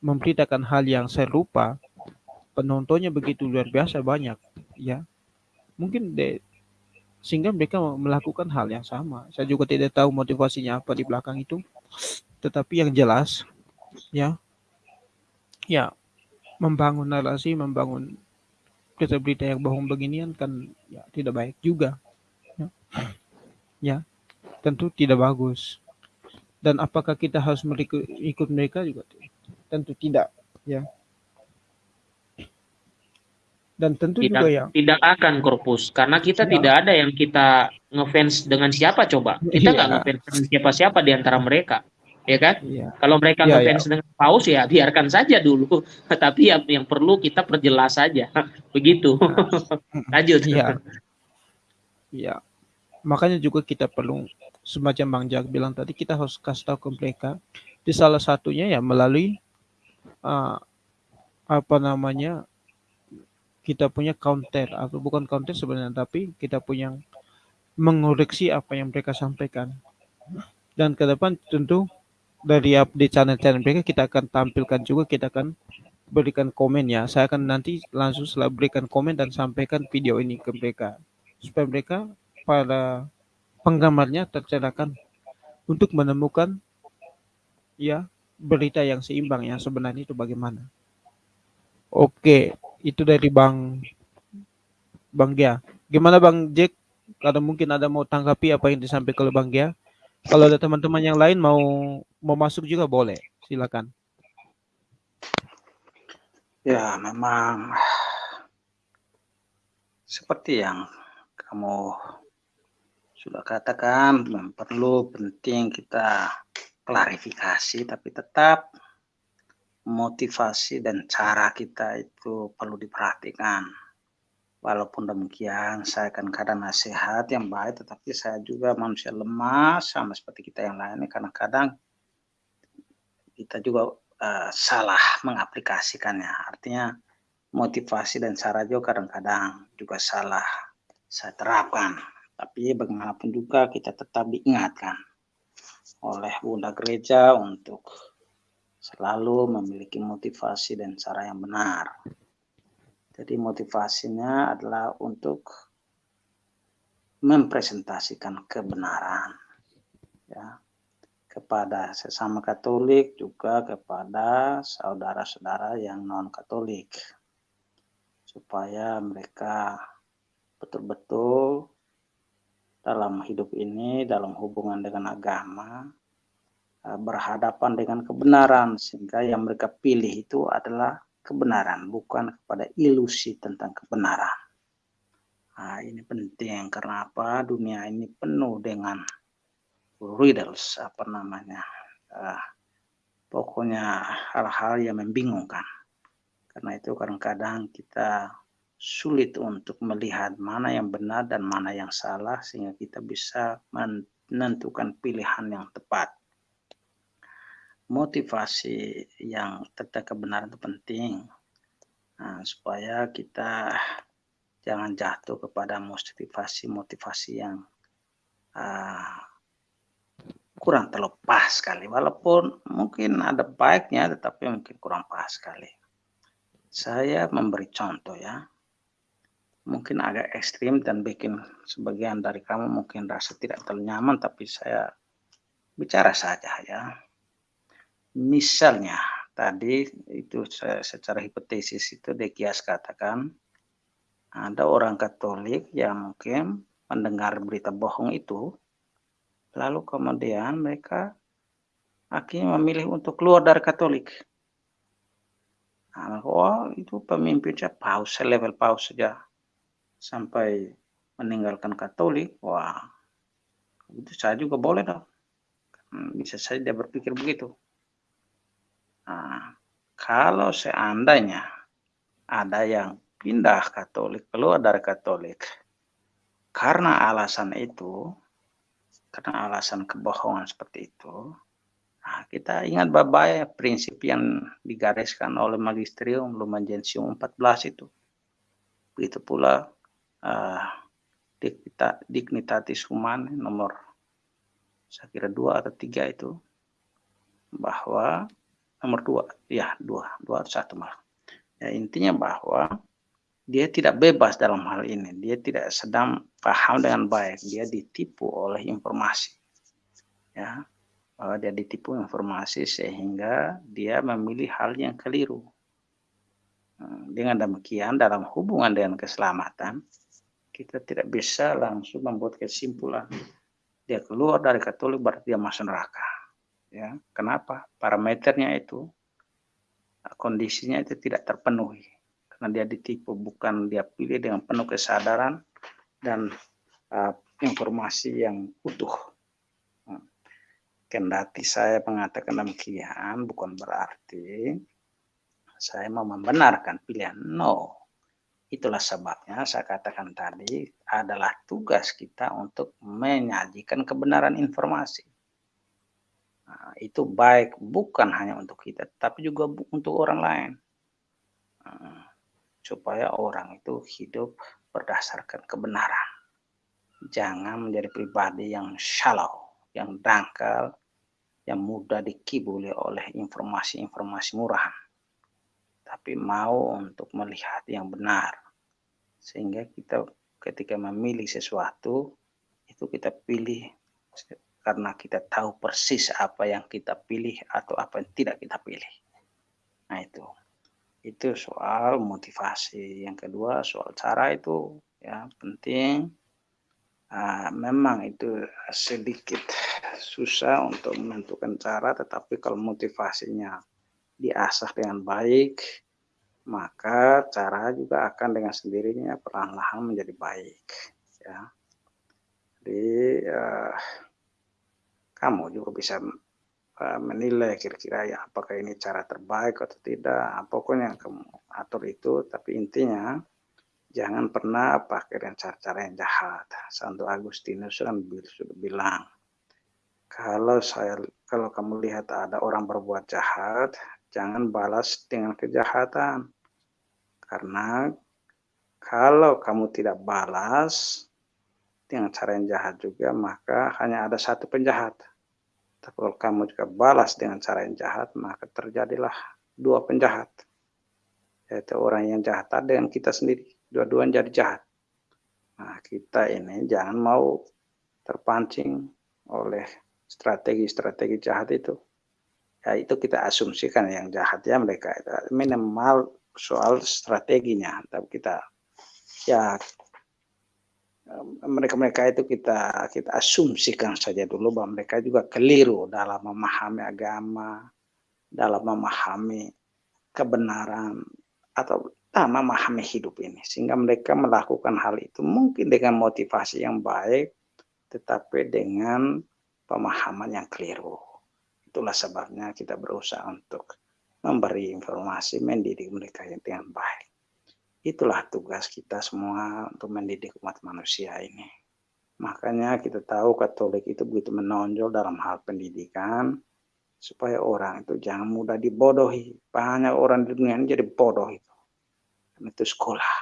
memberitakan hal yang serupa, penontonnya begitu luar biasa banyak, ya. Mungkin de, sehingga mereka melakukan hal yang sama. Saya juga tidak tahu motivasinya apa di belakang itu, tetapi yang jelas, ya, ya, membangun narasi, membangun berita-berita yang bohong beginian kan ya tidak baik juga, ya, ya tentu tidak bagus. Dan apakah kita harus ikut mereka juga? Tentu tidak ya. Dan tentu tidak, juga ya. tidak akan korpus karena kita ya. tidak ada yang kita ngefans dengan siapa coba. Kita nggak ya. ngefans dengan siapa-siapa di antara mereka ya kan? Ya. kalau mereka ya, ngefans ya. dengan paus ya biarkan saja dulu. Tapi yang, yang perlu kita perjelas saja. Begitu. Nah. lanjut. ya ya makanya juga kita perlu semacam Bang Jak bilang tadi kita harus kasih tahu ke mereka. Di salah satunya ya melalui uh, apa namanya kita punya counter. Atau bukan counter sebenarnya tapi kita punya mengoreksi apa yang mereka sampaikan. Dan ke depan tentu dari update channel-channel mereka kita akan tampilkan juga kita akan berikan komen ya saya akan nanti langsung setelah berikan komen dan sampaikan video ini ke mereka supaya mereka pada penggemarnya tercerahkan untuk menemukan ya berita yang seimbang yang sebenarnya itu bagaimana. Oke, itu dari Bang Bang Gia. Gimana Bang Jack? Kalau mungkin ada mau tanggapi apa yang disampaikan oleh Bang Gia. Kalau ada teman-teman yang lain mau mau masuk juga boleh. Silakan. Ya, memang seperti yang kamu sudah katakan perlu penting kita klarifikasi tapi tetap motivasi dan cara kita itu perlu diperhatikan walaupun demikian saya akan kadang nasihat yang baik tetapi saya juga manusia lemah sama seperti kita yang lainnya. Karena kadang kita juga uh, salah mengaplikasikannya. Artinya motivasi dan cara juga kadang-kadang juga salah saya terapkan. Tapi bagaimanapun juga kita tetap diingatkan oleh Bunda Gereja untuk selalu memiliki motivasi dan cara yang benar. Jadi motivasinya adalah untuk mempresentasikan kebenaran ya. Kepada sesama Katolik juga kepada saudara-saudara yang non Katolik supaya mereka betul-betul dalam hidup ini dalam hubungan dengan agama eh, berhadapan dengan kebenaran. Sehingga yang mereka pilih itu adalah kebenaran bukan kepada ilusi tentang kebenaran Nah, ini penting karena apa? Dunia ini penuh dengan riddles apa namanya? Uh, pokoknya hal-hal yang membingungkan. Karena itu kadang-kadang kita sulit untuk melihat mana yang benar dan mana yang salah sehingga kita bisa menentukan pilihan yang tepat. Motivasi yang tentang kebenaran itu penting. Nah, supaya kita jangan jatuh kepada motivasi-motivasi yang uh, kurang terlepas sekali. Walaupun mungkin ada baiknya tetapi mungkin kurang pas sekali. Saya memberi contoh ya. Mungkin agak ekstrim dan bikin sebagian dari kamu mungkin rasa tidak terlalu nyaman tapi saya bicara saja ya misalnya tadi itu secara hipotesis itu Dekias katakan ada orang Katolik yang mungkin mendengar berita bohong itu, lalu kemudian mereka akhirnya memilih untuk keluar dari Katolik. Nah, oh itu pemimpinnya paus, level paus saja sampai meninggalkan Katolik. Wah, itu saya juga boleh dong. Bisa saja dia berpikir begitu. Nah, kalau seandainya ada yang pindah Katolik, keluar dari Katolik. Karena alasan itu, karena alasan kebohongan seperti itu, nah kita ingat baik prinsip yang digariskan oleh Magisterium Lumen Gentium 14 itu. Begitu pula uh, Dignitatis Humanae nomor saya kira dua atau tiga itu bahwa nomor dua ya dua dua atau satu malah ya intinya bahwa dia tidak bebas dalam hal ini. Dia tidak sedang paham dengan baik. Dia ditipu oleh informasi. Ya, bahwa dia ditipu informasi sehingga dia memilih hal yang keliru. Hmm, dengan demikian dalam hubungan dengan keselamatan kita tidak bisa langsung membuat kesimpulan dia keluar dari Katolik berarti dia masuk neraka. Ya, kenapa? Parameternya itu kondisinya itu tidak terpenuhi karena dia ditipu bukan dia pilih dengan penuh kesadaran dan uh, informasi yang utuh. Hmm. Kendati saya mengatakan demikian bukan berarti saya mau membenarkan pilihan. No, itulah sebabnya saya katakan tadi adalah tugas kita untuk menyajikan kebenaran informasi. Nah, itu baik bukan hanya untuk kita, tapi juga untuk orang lain. Nah, supaya orang itu hidup berdasarkan kebenaran. Jangan menjadi pribadi yang shallow, yang dangkal, yang mudah dikibuli oleh informasi-informasi murahan. Tapi mau untuk melihat yang benar. Sehingga kita ketika memilih sesuatu, itu kita pilih karena kita tahu persis apa yang kita pilih atau apa yang tidak kita pilih. Nah itu. Itu soal motivasi. Yang kedua soal cara itu ya penting. Uh, memang itu sedikit susah untuk menentukan cara, tetapi kalau motivasinya diasah dengan baik, maka cara juga akan dengan sendirinya perlahan-lahan menjadi baik. Ya. Jadi uh, kamu juga bisa Eh, menilai kira-kira ya apakah ini cara terbaik atau tidak. Pokoknya kamu atur itu tapi intinya jangan pernah pakai dengan cara-cara yang jahat. Santo Agustinus kan sudah bilang kalau saya kalau kamu lihat ada orang berbuat jahat jangan balas dengan kejahatan. Karena kalau kamu tidak balas dengan cara yang jahat juga maka hanya ada satu penjahat. Tapi kalau kamu juga balas dengan cara yang jahat, maka terjadilah dua penjahat. yaitu orang yang jahat dengan kita sendiri. Dua-duanya jadi jahat. Nah kita ini jangan mau terpancing oleh strategi-strategi jahat itu. Ya itu kita asumsikan yang jahat ya mereka minimal soal strateginya. Tapi kita ya mereka-mereka itu kita kita asumsikan saja dulu bahwa mereka juga keliru dalam memahami agama, dalam memahami kebenaran atau ah, memahami hidup ini sehingga mereka melakukan hal itu mungkin dengan motivasi yang baik tetapi dengan pemahaman yang keliru. Itulah sebabnya kita berusaha untuk memberi informasi mendidik mereka yang dengan baik. Itulah tugas kita semua untuk mendidik umat manusia ini. Makanya kita tahu Katolik itu begitu menonjol dalam hal pendidikan, supaya orang itu jangan mudah dibodohi. Banyak orang di dunia ini jadi bodoh itu. Dan itu sekolah.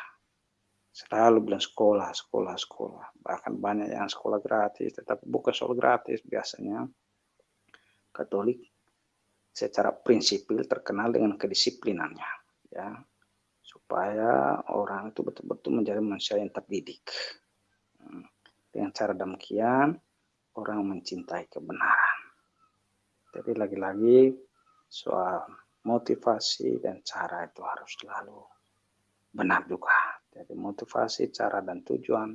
Selalu bilang sekolah, sekolah, sekolah. Bahkan banyak yang sekolah gratis, tetapi bukan sekolah gratis biasanya. Katolik secara prinsipil terkenal dengan kedisiplinannya. Ya, supaya orang itu betul-betul menjadi manusia yang terdidik. Hmm. Dengan cara demikian, orang mencintai kebenaran. Jadi lagi-lagi soal motivasi dan cara itu harus selalu benar juga. Jadi motivasi, cara dan tujuan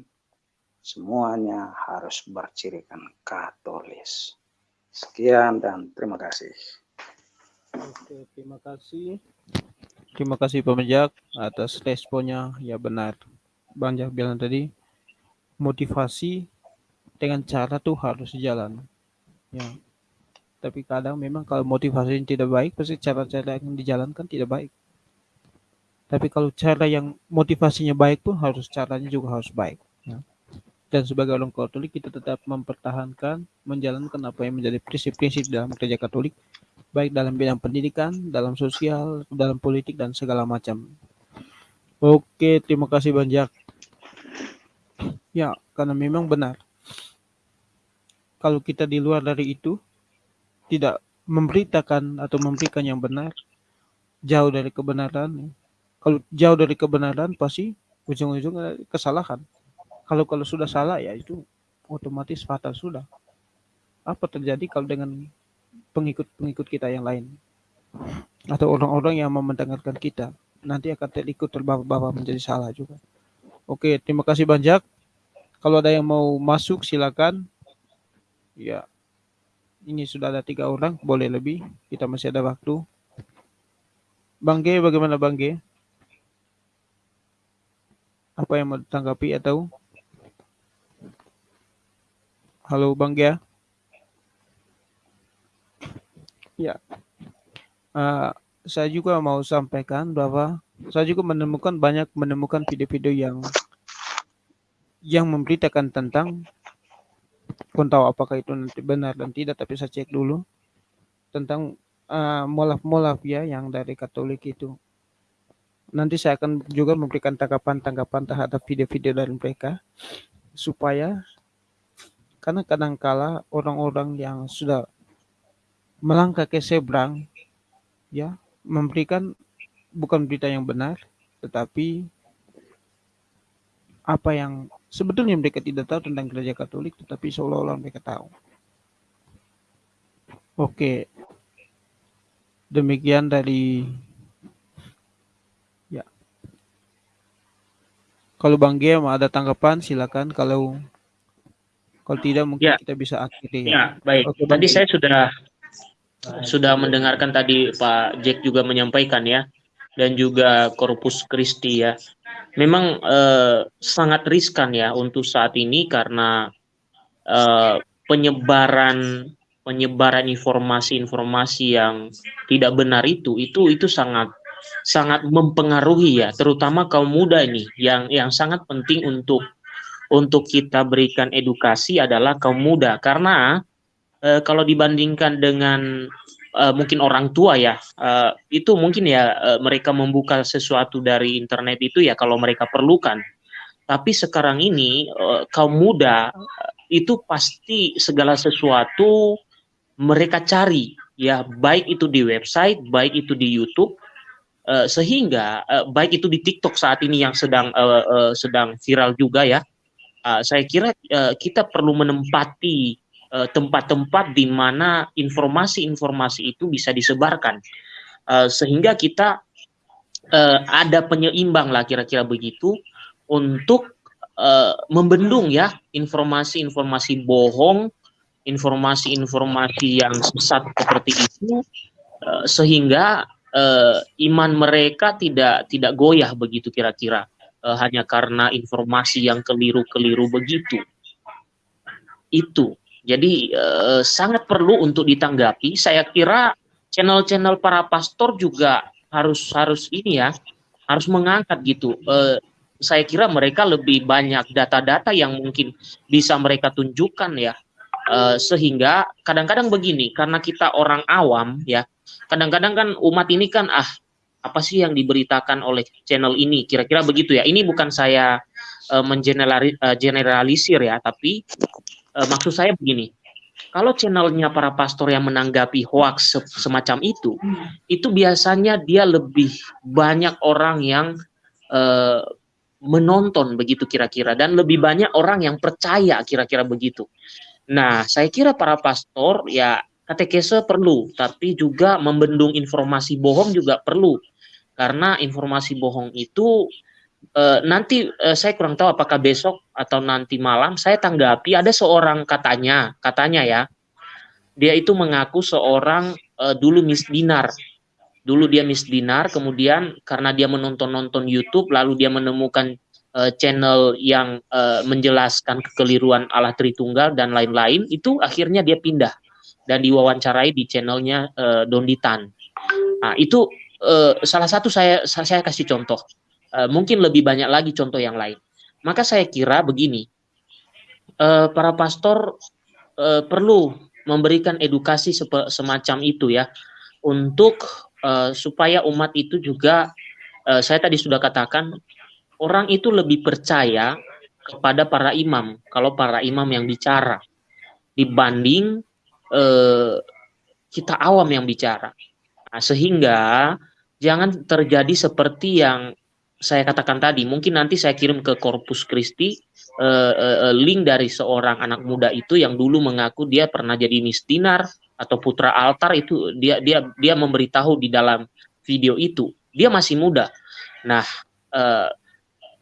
semuanya harus bercirikan katolis. Sekian dan terima kasih. Oke, terima kasih. Terima kasih Pak atas responnya. Ya benar. Bang Jak bilang tadi, motivasi dengan cara tuh harus jalan. Ya. Tapi kadang memang kalau motivasi yang tidak baik, pasti cara-cara yang dijalankan tidak baik. Tapi kalau cara yang motivasinya baik pun harus caranya juga harus baik. Ya. Dan sebagai orang Katolik kita tetap mempertahankan, menjalankan apa yang menjadi prinsip-prinsip dalam gereja Katolik baik dalam bidang pendidikan, dalam sosial, dalam politik dan segala macam. Oke, terima kasih banyak. Ya, karena memang benar. Kalau kita di luar dari itu tidak memberitakan atau memberikan yang benar, jauh dari kebenaran. Kalau jauh dari kebenaran pasti ujung-ujung kesalahan. Kalau kalau sudah salah ya itu otomatis fatal sudah. Apa terjadi kalau dengan pengikut-pengikut kita yang lain atau orang-orang yang mau mendengarkan kita nanti akan terikut terbawa-bawa menjadi salah juga. Oke, terima kasih banyak. Kalau ada yang mau masuk silakan. Ya, ini sudah ada tiga orang, boleh lebih. Kita masih ada waktu. Bang G, bagaimana Bang G? Apa yang mau ditanggapi atau? Halo Bang G? Ya, uh, saya juga mau sampaikan bahwa saya juga menemukan banyak menemukan video-video yang yang memberitakan tentang pun tahu apakah itu nanti benar dan tidak tapi saya cek dulu tentang uh, molaf-molaf ya yang dari Katolik itu. Nanti saya akan juga memberikan tanggapan-tanggapan terhadap video-video dari mereka supaya karena kadang-kala orang-orang yang sudah melangkah ke seberang ya memberikan bukan berita yang benar tetapi apa yang sebetulnya mereka tidak tahu tentang gereja Katolik tetapi seolah-olah mereka tahu. Oke. Demikian dari ya. Kalau Bang mau ada tanggapan silakan kalau kalau tidak mungkin ya. kita bisa akhiri ya. Ya, baik. Oke, Tadi saya sudah sudah mendengarkan tadi Pak Jack juga menyampaikan ya dan juga Corpus Christi ya. Memang eh, sangat riskan ya untuk saat ini karena eh, penyebaran penyebaran informasi-informasi yang tidak benar itu itu itu sangat sangat mempengaruhi ya terutama kaum muda ini yang yang sangat penting untuk untuk kita berikan edukasi adalah kaum muda karena uh, kalau dibandingkan dengan uh, mungkin orang tua ya, uh, itu mungkin ya uh, mereka membuka sesuatu dari internet itu ya kalau mereka perlukan. Tapi sekarang ini uh, kaum muda itu pasti segala sesuatu mereka cari ya, baik itu di website, baik itu di YouTube, Uh, sehingga uh, baik itu di TikTok saat ini yang sedang uh, uh, sedang viral juga ya, uh, saya kira uh, kita perlu menempati tempat-tempat uh, di mana informasi-informasi itu bisa disebarkan, uh, sehingga kita uh, ada penyeimbang lah kira-kira begitu untuk membendung ya informasi-informasi bohong, informasi-informasi yang sesat seperti itu, sehingga iman mereka tidak tidak goyah begitu kira-kira hanya karena informasi yang keliru-keliru begitu. Itu. Jadi uh, sangat perlu untuk ditanggapi. Saya kira channel-channel para pastor juga harus harus ini ya, harus mengangkat gitu. Uh, saya kira mereka lebih banyak data-data yang mungkin bisa mereka tunjukkan ya. Uh, sehingga kadang-kadang begini, karena kita orang awam ya, kadang-kadang kan umat ini kan ah apa sih yang diberitakan oleh channel ini kira-kira begitu ya ini bukan saya uh, mengeneralisir uh, ya tapi uh, maksud saya begini. Kalau channelnya para pastor yang menanggapi hoax se semacam itu itu biasanya dia lebih banyak orang yang uh, menonton begitu kira-kira. Dan lebih banyak orang yang percaya kira-kira begitu. Nah saya kira para pastor ya katekese perlu, tapi juga membendung informasi bohong juga perlu. Karena informasi bohong itu e, nanti e, saya kurang tahu apakah besok atau nanti malam saya tanggapi ada seorang katanya, katanya ya. Dia itu mengaku seorang e, dulu misdinar. Dulu dia misdinar, kemudian karena dia menonton-nonton YouTube lalu dia menemukan channel yang menjelaskan kekeliruan Allah Tritunggal dan lain-lain, itu akhirnya dia pindah dan diwawancarai di channelnya uh, Donditan. Nah, itu uh, salah satu saya saya kasih contoh. Uh, mungkin lebih banyak lagi contoh yang lain. Maka saya kira begini, uh, para pastor uh, perlu memberikan edukasi semacam itu ya, untuk uh, supaya umat itu juga, uh, saya tadi sudah katakan, orang itu lebih percaya kepada para imam kalau para imam yang bicara dibanding eh, kita awam yang bicara. Nah, sehingga jangan terjadi seperti yang saya katakan tadi. Mungkin nanti saya kirim ke Corpus Christi eh, eh, link dari seorang anak muda itu yang dulu mengaku dia pernah jadi misdinar atau putra altar itu dia dia dia memberitahu di dalam video itu. Dia masih muda. Nah, eh,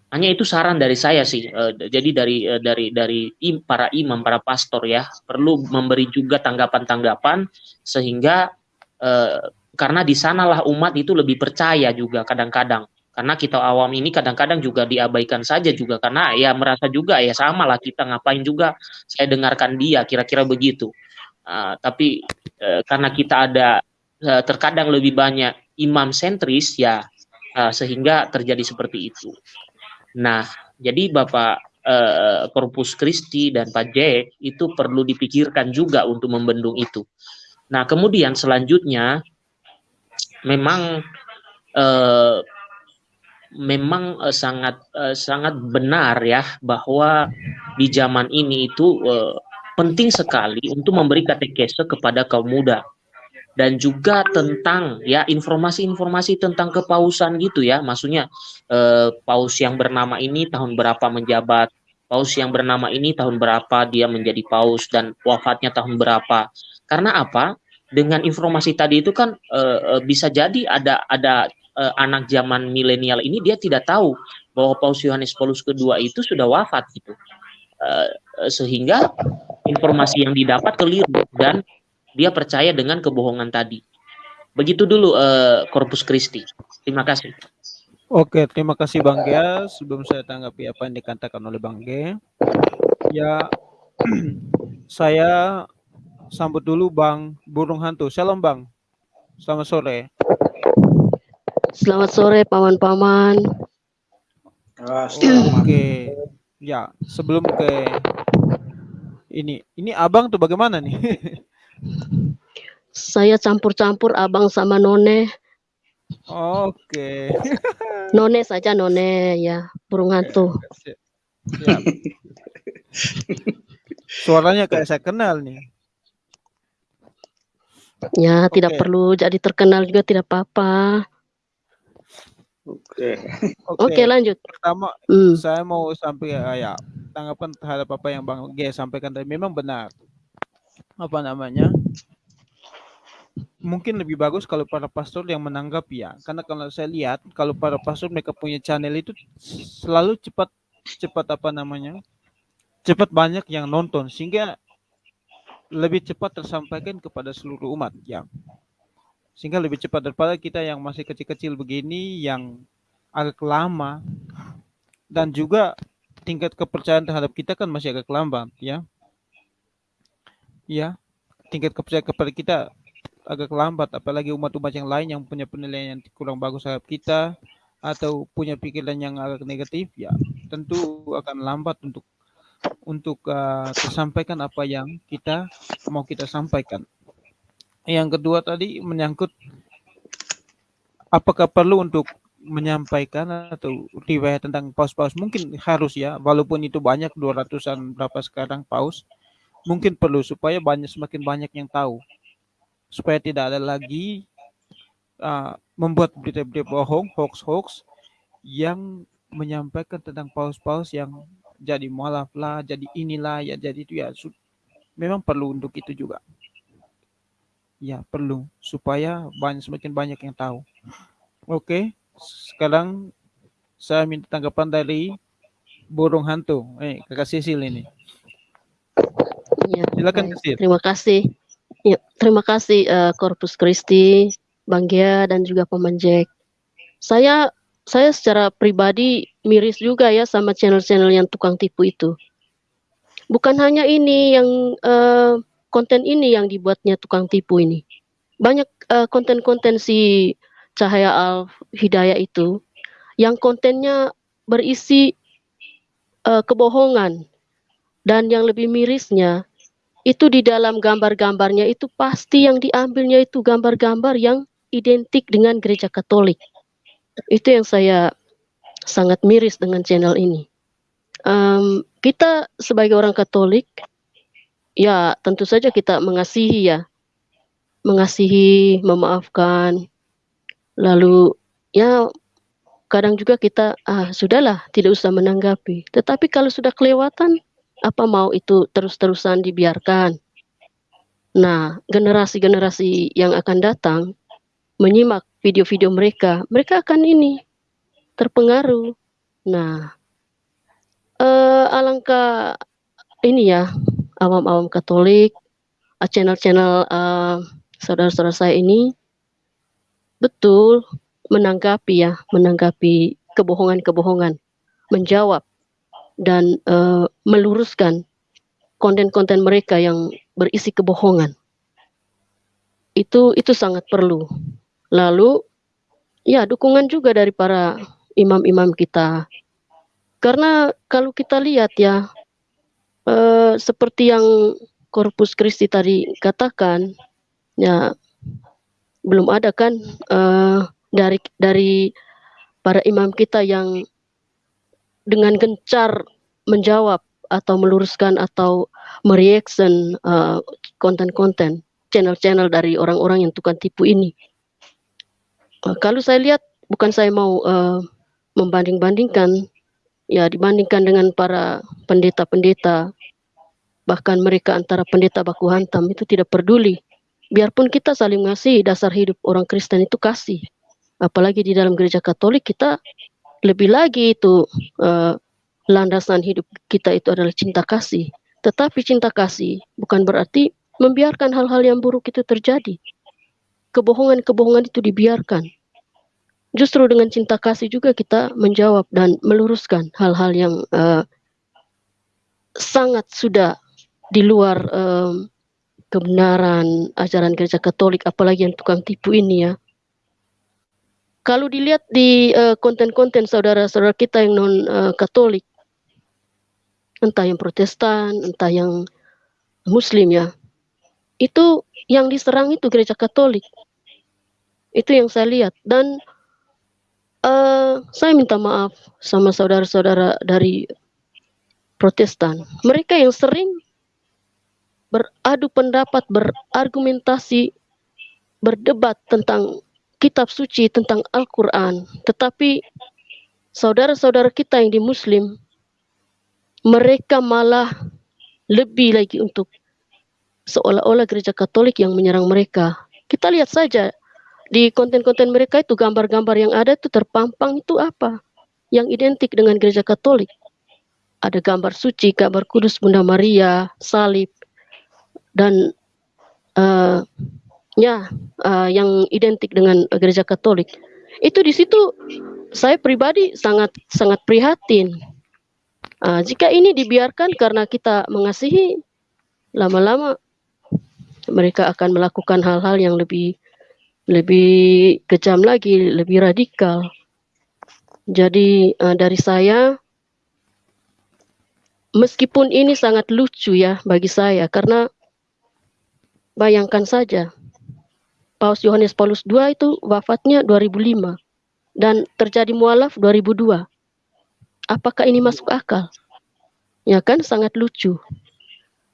hanya itu saran dari saya sih. Uh, jadi dari uh, dari dari im, para imam, para pastor ya perlu memberi juga tanggapan-tanggapan sehingga uh, karena di sanalah umat itu lebih percaya juga kadang-kadang. Karena kita awam ini kadang-kadang juga diabaikan saja juga karena ya merasa juga ya sama lah kita ngapain juga saya dengarkan dia kira-kira begitu. Uh, tapi uh, karena kita ada uh, terkadang lebih banyak imam sentris ya uh, sehingga terjadi seperti itu. Nah, jadi Bapak Corpus Christi dan Pak Jack itu perlu dipikirkan juga untuk membendung itu. Nah, kemudian selanjutnya memang eh, memang eh, sangat eh, sangat benar ya bahwa di zaman ini itu eh, penting sekali untuk memberi katekese kepada kaum muda. Dan juga tentang ya informasi-informasi tentang kepausan gitu ya. Maksudnya eh, paus yang bernama ini tahun berapa menjabat paus yang bernama ini tahun berapa dia menjadi paus dan wafatnya tahun berapa. Karena apa? Dengan informasi tadi itu kan eh, bisa jadi ada ada eh, anak zaman milenial ini dia tidak tahu bahwa paus Yohanes Paulus kedua itu sudah wafat gitu eh, sehingga informasi yang didapat keliru dan dia percaya dengan kebohongan tadi. Begitu dulu uh, Corpus Christi. Terima kasih. Oke, terima kasih Bang Gia. Sebelum saya tanggapi apa yang dikatakan oleh Bang Gia, ya saya sambut dulu Bang Burung Hantu. Salam Bang. Selamat sore. Selamat sore paman-paman. Oke. Ya, sebelum ke ini, ini Abang tuh bagaimana nih? Saya campur-campur abang sama none. Oke. none saja none ya, burung hantu. Siap. Suaranya kayak saya kenal nih. Ya, okay. tidak perlu jadi terkenal juga tidak apa-apa. Oke. Oke, Oke, lanjut. pertama Hmm. saya mau sampai ya, ya tanggapan terhadap apa yang Bang G sampaikan tadi memang benar. Apa namanya? Mungkin lebih bagus kalau para pastor yang menanggapi ya. Karena kalau saya lihat kalau para pastor mereka punya channel itu selalu cepat cepat apa namanya? Cepat banyak yang nonton sehingga lebih cepat tersampaikan kepada seluruh umat ya. Sehingga lebih cepat daripada kita yang masih kecil-kecil begini yang agak lama dan juga tingkat kepercayaan terhadap kita kan masih agak lambat ya. Ya, tingkat kepercayaan kepada kita agak lambat apalagi umat-umat yang lain yang punya penilaian yang kurang bagus terhadap kita atau punya pikiran yang agak negatif ya tentu akan lambat untuk untuk uh, tersampaikan apa yang kita mau kita sampaikan. Yang kedua tadi menyangkut apakah perlu untuk menyampaikan atau riwayat tentang paus-paus mungkin harus ya walaupun itu banyak 200-an berapa sekarang paus mungkin perlu supaya banyak semakin banyak yang tahu. Supaya tidak ada lagi uh, membuat berita-berita bohong hoax-hoax yang menyampaikan tentang paus-paus yang jadi mualaf lah jadi inilah ya jadi itu ya memang perlu untuk itu juga. Ya perlu supaya banyak semakin banyak yang tahu. Oke sekarang saya minta tanggapan dari burung hantu eh kakak Sisil ini Ya, silakan. Sisil Terima kasih. Ya, terima kasih eh, Corpus Christi, Bang Gia dan juga Pemanjek. Saya saya secara pribadi miris juga ya sama channel-channel yang tukang tipu itu. Bukan hanya ini yang eh, konten ini yang dibuatnya tukang tipu ini. Banyak eh, konten-konten si Cahaya Al Hidayah itu yang kontennya berisi eh, kebohongan dan yang lebih mirisnya itu di dalam gambar-gambarnya itu pasti yang diambilnya itu gambar-gambar yang identik dengan gereja Katolik. Itu yang saya sangat miris dengan channel ini. Em, kita sebagai orang Katolik, ya tentu saja kita mengasihi ya, mengasihi, memaafkan, lalu ya kadang juga kita ah sudahlah tidak usah menanggapi. Tetapi kalau sudah kelewatan, apa mau itu terus-terusan dibiarkan? Nah, generasi-generasi yang akan datang menyimak video-video mereka, mereka akan ini terpengaruh. Nah, eh, alangkah ini ya awam-awam Katolik, channel-channel eh, saudara-saudara saya ini betul menanggapi ya, menanggapi kebohongan-kebohongan, menjawab dan eh, meluruskan konten-konten mereka yang berisi kebohongan. Itu itu sangat perlu. Lalu ya dukungan juga dari para imam-imam kita. Karena kalau kita lihat ya eh, seperti yang Corpus Christi tadi katakan ya belum ada kan eh, dari dari para imam kita yang dengan gencar menjawab atau meluruskan atau mereaction uh, konten-konten channel-channel dari orang-orang yang tukang tipu ini. Uh, kalau saya lihat, bukan saya mau uh, membanding-bandingkan, ya dibandingkan dengan para pendeta-pendeta, bahkan mereka antara pendeta baku hantam itu tidak peduli. Biarpun kita saling ngasih dasar hidup orang Kristen itu kasih. Apalagi di dalam gereja Katolik kita lebih lagi itu uh, landasan hidup kita itu adalah cinta kasih. Tetapi cinta kasih bukan berarti membiarkan hal-hal yang buruk itu terjadi. Kebohongan-kebohongan itu dibiarkan. Justru dengan cinta kasih juga kita menjawab dan meluruskan hal-hal yang uh, sangat sudah di luar um, kebenaran ajaran gereja Katolik, apalagi yang tukang tipu ini ya kalau dilihat di uh, konten-konten saudara-saudara kita yang non uh, Katolik, entah yang Protestan, entah yang Muslim ya, itu yang diserang itu gereja Katolik. Itu yang saya lihat dan uh, saya minta maaf sama saudara-saudara dari Protestan. Mereka yang sering beradu pendapat, berargumentasi, berdebat tentang kitab suci tentang Al-Quran, tetapi saudara-saudara kita yang di Muslim, mereka malah lebih lagi untuk seolah-olah gereja Katolik yang menyerang mereka. Kita lihat saja di konten-konten mereka itu gambar-gambar yang ada itu terpampang itu apa? Yang identik dengan gereja Katolik. Ada gambar suci, gambar kudus Bunda Maria, salib, dan uh, ya uh, yang identik dengan gereja Katolik. Itu di situ saya pribadi sangat sangat prihatin. Uh, jika ini dibiarkan karena kita mengasihi, lama-lama mereka akan melakukan hal-hal yang lebih lebih kejam lagi, lebih radikal. Jadi uh, dari saya, meskipun ini sangat lucu ya bagi saya, karena bayangkan saja, Paus Yohanes Paulus II itu wafatnya 2005 dan terjadi mualaf 2002. Apakah ini masuk akal? Ya kan sangat lucu.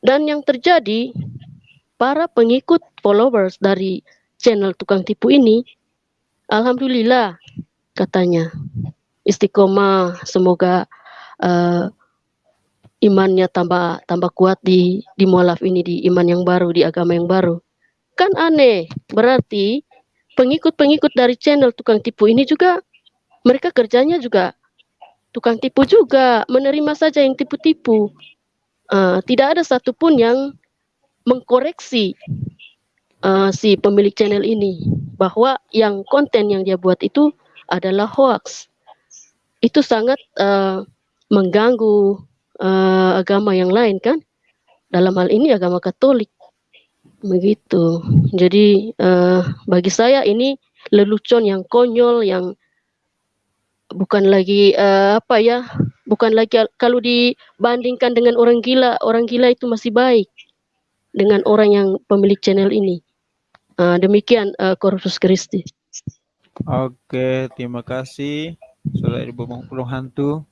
Dan yang terjadi para pengikut followers dari channel tukang tipu ini alhamdulillah katanya istiqomah semoga uh, imannya tambah tambah kuat di di mualaf ini di iman yang baru di agama yang baru. Kan aneh. Berarti pengikut-pengikut dari channel tukang tipu ini juga mereka kerjanya juga tukang tipu juga menerima saja yang tipu-tipu. Uh, tidak ada satupun yang mengkoreksi uh, si pemilik channel ini bahwa yang konten yang dia buat itu adalah hoax. Itu sangat uh, mengganggu uh, agama yang lain kan dalam hal ini agama Katolik begitu jadi uh, bagi saya ini lelucon yang konyol yang bukan lagi uh, apa ya bukan lagi kalau dibandingkan dengan orang gila orang gila itu masih baik dengan orang yang pemilik channel ini. Uh, demikian uh, Corpus Christi. Oke, terima kasih. Sudah ibu hantu.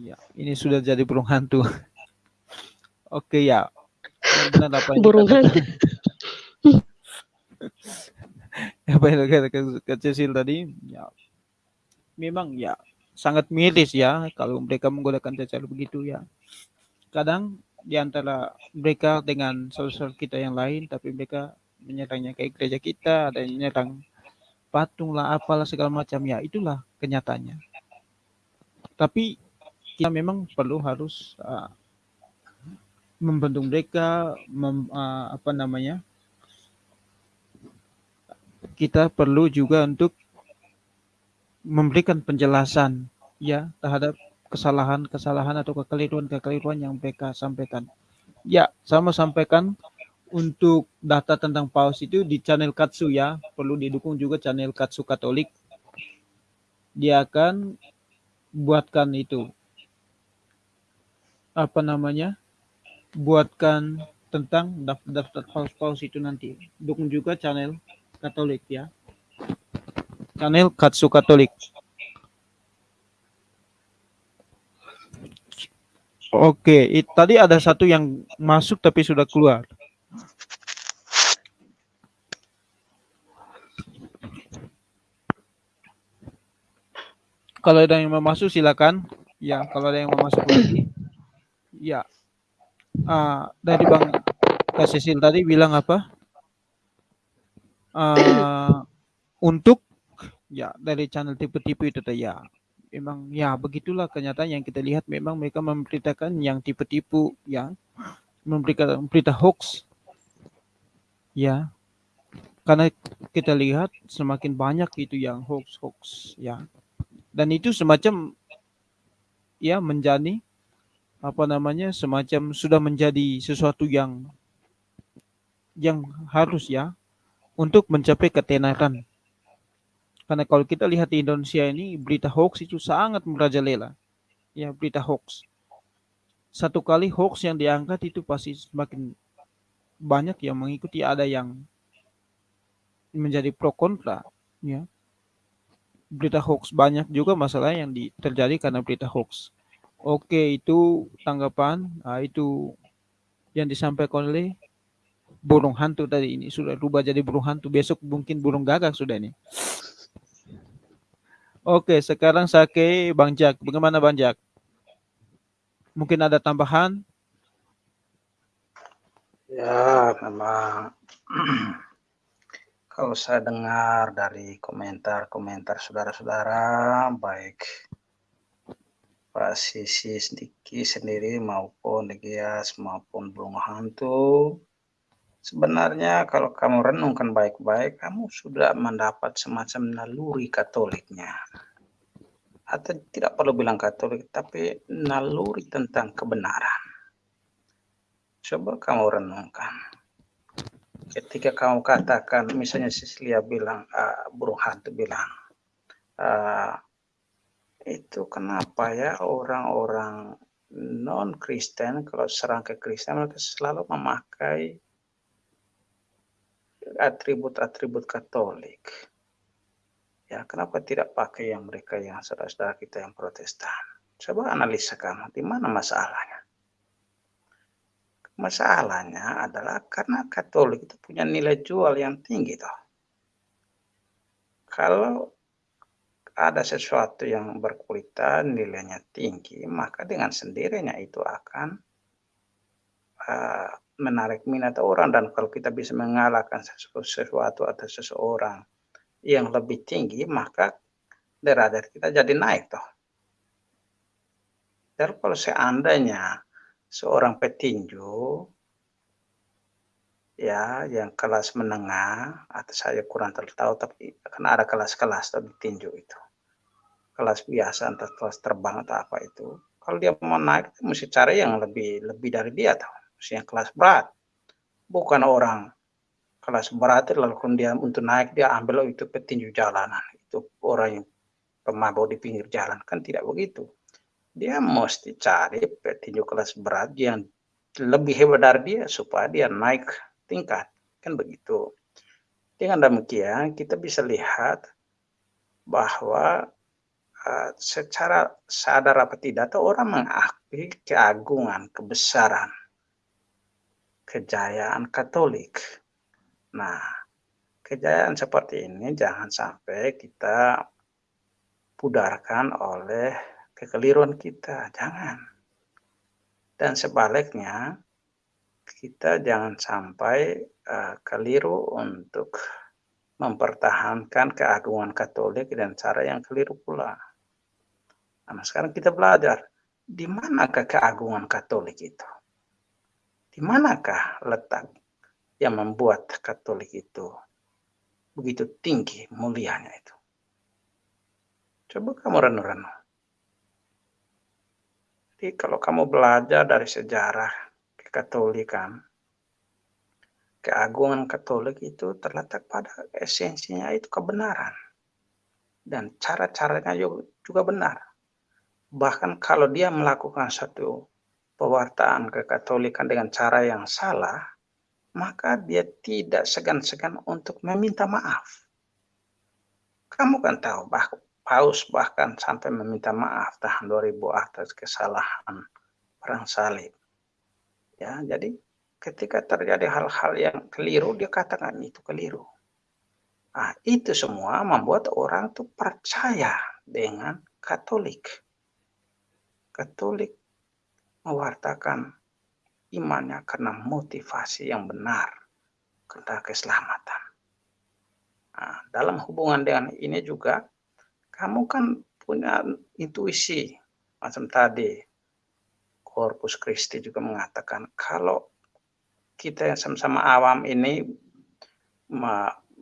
Ya, ini sudah jadi burung hantu. Oke ya. Benar apa yang burung hantu. apa yang kata kecil tadi? Ya, memang ya sangat miris ya kalau mereka menggunakan cara begitu ya. Kadang di antara mereka dengan saudara kita yang lain, tapi mereka menyerangnya kayak gereja kita, ada yang menyerang patung lah, apalah segala macam ya, itulah kenyataannya. Tapi kita memang perlu harus uh, membantu mereka, mem, uh, apa namanya, kita perlu juga untuk memberikan penjelasan ya terhadap kesalahan-kesalahan atau kekeliruan-kekeliruan yang mereka sampaikan. Ya, sama sampaikan untuk data tentang paus itu di channel Katsu ya, perlu didukung juga channel Katsu Katolik. Dia akan buatkan itu apa namanya? buatkan tentang daftar paus-paus itu nanti. Dukung juga channel Katolik ya. Channel Katsu Katolik. Oke, it, tadi ada satu yang masuk tapi sudah keluar. Kalau ada yang mau masuk silakan. Ya, kalau ada yang mau masuk lagi. Ya. Uh, dari Bang Kasisil tadi bilang apa? Uh, untuk ya dari channel tipe-tipe itu ya. Memang ya begitulah kenyataan yang kita lihat. Memang mereka memberitakan yang tipe-tipu ya. Memberikan berita hoax ya. Karena kita lihat semakin banyak itu yang hoax hoax ya. Dan itu semacam ya menjadi apa namanya semacam sudah menjadi sesuatu yang yang harus ya untuk mencapai ketenaran karena kalau kita lihat di Indonesia ini berita hoax itu sangat merajalela. Ya, berita hoax. Satu kali hoax yang diangkat itu pasti semakin banyak yang mengikuti ada yang menjadi pro kontra, ya. Berita hoax banyak juga masalah yang di, terjadi karena berita hoax. Oke, itu tanggapan, nah, itu yang disampaikan oleh burung hantu tadi ini. Sudah rubah jadi burung hantu. Besok mungkin burung gagak sudah ini. Oke sekarang saya ke Bang Jack. Bagaimana Bang Jack? Mungkin ada tambahan? Ya, memang. Kalau saya dengar dari komentar-komentar saudara-saudara, baik Sisi Sediki sendiri maupun Degias maupun Burung Hantu, sebenarnya kalau kamu renungkan baik-baik, kamu sudah mendapat semacam naluri katoliknya. Atau tidak perlu bilang katolik, tapi naluri tentang kebenaran Coba kamu renungkan. Ketika kamu katakan, misalnya Sisilia bilang, uh, burung hantu bilang, uh, itu kenapa ya orang-orang non-Kristen kalau serang ke Kristen mereka selalu memakai atribut-atribut Katolik. Ya, kenapa tidak pakai yang mereka yang saudara-saudara kita yang Protestan? Coba analisa kamu, di mana masalahnya? Masalahnya adalah karena Katolik itu punya nilai jual yang tinggi toh. Kalau ada sesuatu yang berkualitas, nilainya tinggi, maka dengan sendirinya itu akan uh, menarik minat orang dan kalau kita bisa mengalahkan sesuatu atau seseorang yang lebih tinggi, maka derajat kita jadi naik toh. Dan kalau seandainya seorang petinju ya yang kelas menengah atau saya kurang tahu tapi karena ada kelas-kelas di tinju itu. Kelas biasa atau kelas terbang atau apa itu. Kalau dia mau naik mesti cari yang lebih lebih dari dia tahu mesti yang kelas berat. Bukan orang kelas berat lalu kemudian untuk naik dia ambil oh, itu petinju jalanan. Itu orang yang pemabuk di pinggir jalan. Kan tidak begitu. Dia mesti cari petinju kelas berat yang lebih hebat dari dia supaya dia naik tingkat. Kan begitu. Dengan demikian kita bisa lihat bahwa uh, secara sadar apa tidak tuh orang mengakui keagungan, kebesaran, kejayaan Katolik. Nah, kejayaan seperti ini jangan sampai kita pudarkan oleh kekeliruan kita, jangan. Dan sebaliknya, kita jangan sampai uh, keliru untuk mempertahankan keagungan Katolik dan cara yang keliru pula. Nah, sekarang kita belajar di manakah keagungan Katolik itu? Di manakah letak yang membuat Katolik itu begitu tinggi mulianya itu? Coba kamu renung-renung. Jadi kalau kamu belajar dari sejarah kekatolikan, keagungan Katolik itu terletak pada esensinya itu kebenaran. Dan cara-caranya juga benar. Bahkan kalau dia melakukan satu pewartaan kekatolikan dengan cara yang salah, maka dia tidak segan-segan untuk meminta maaf. Kamu kan tahu bahwa Paus bahkan sampai meminta maaf tahun 2000 atas kesalahan perang salib. Ya, jadi ketika terjadi hal-hal yang keliru, dia katakan itu keliru. Nah, itu semua membuat orang tuh percaya dengan Katolik. Katolik mewartakan imannya karena motivasi yang benar, karena keselamatan. Nah, dalam hubungan dengan ini juga kamu kan punya intuisi macam tadi Corpus Christi juga mengatakan kalau kita yang sama-sama awam ini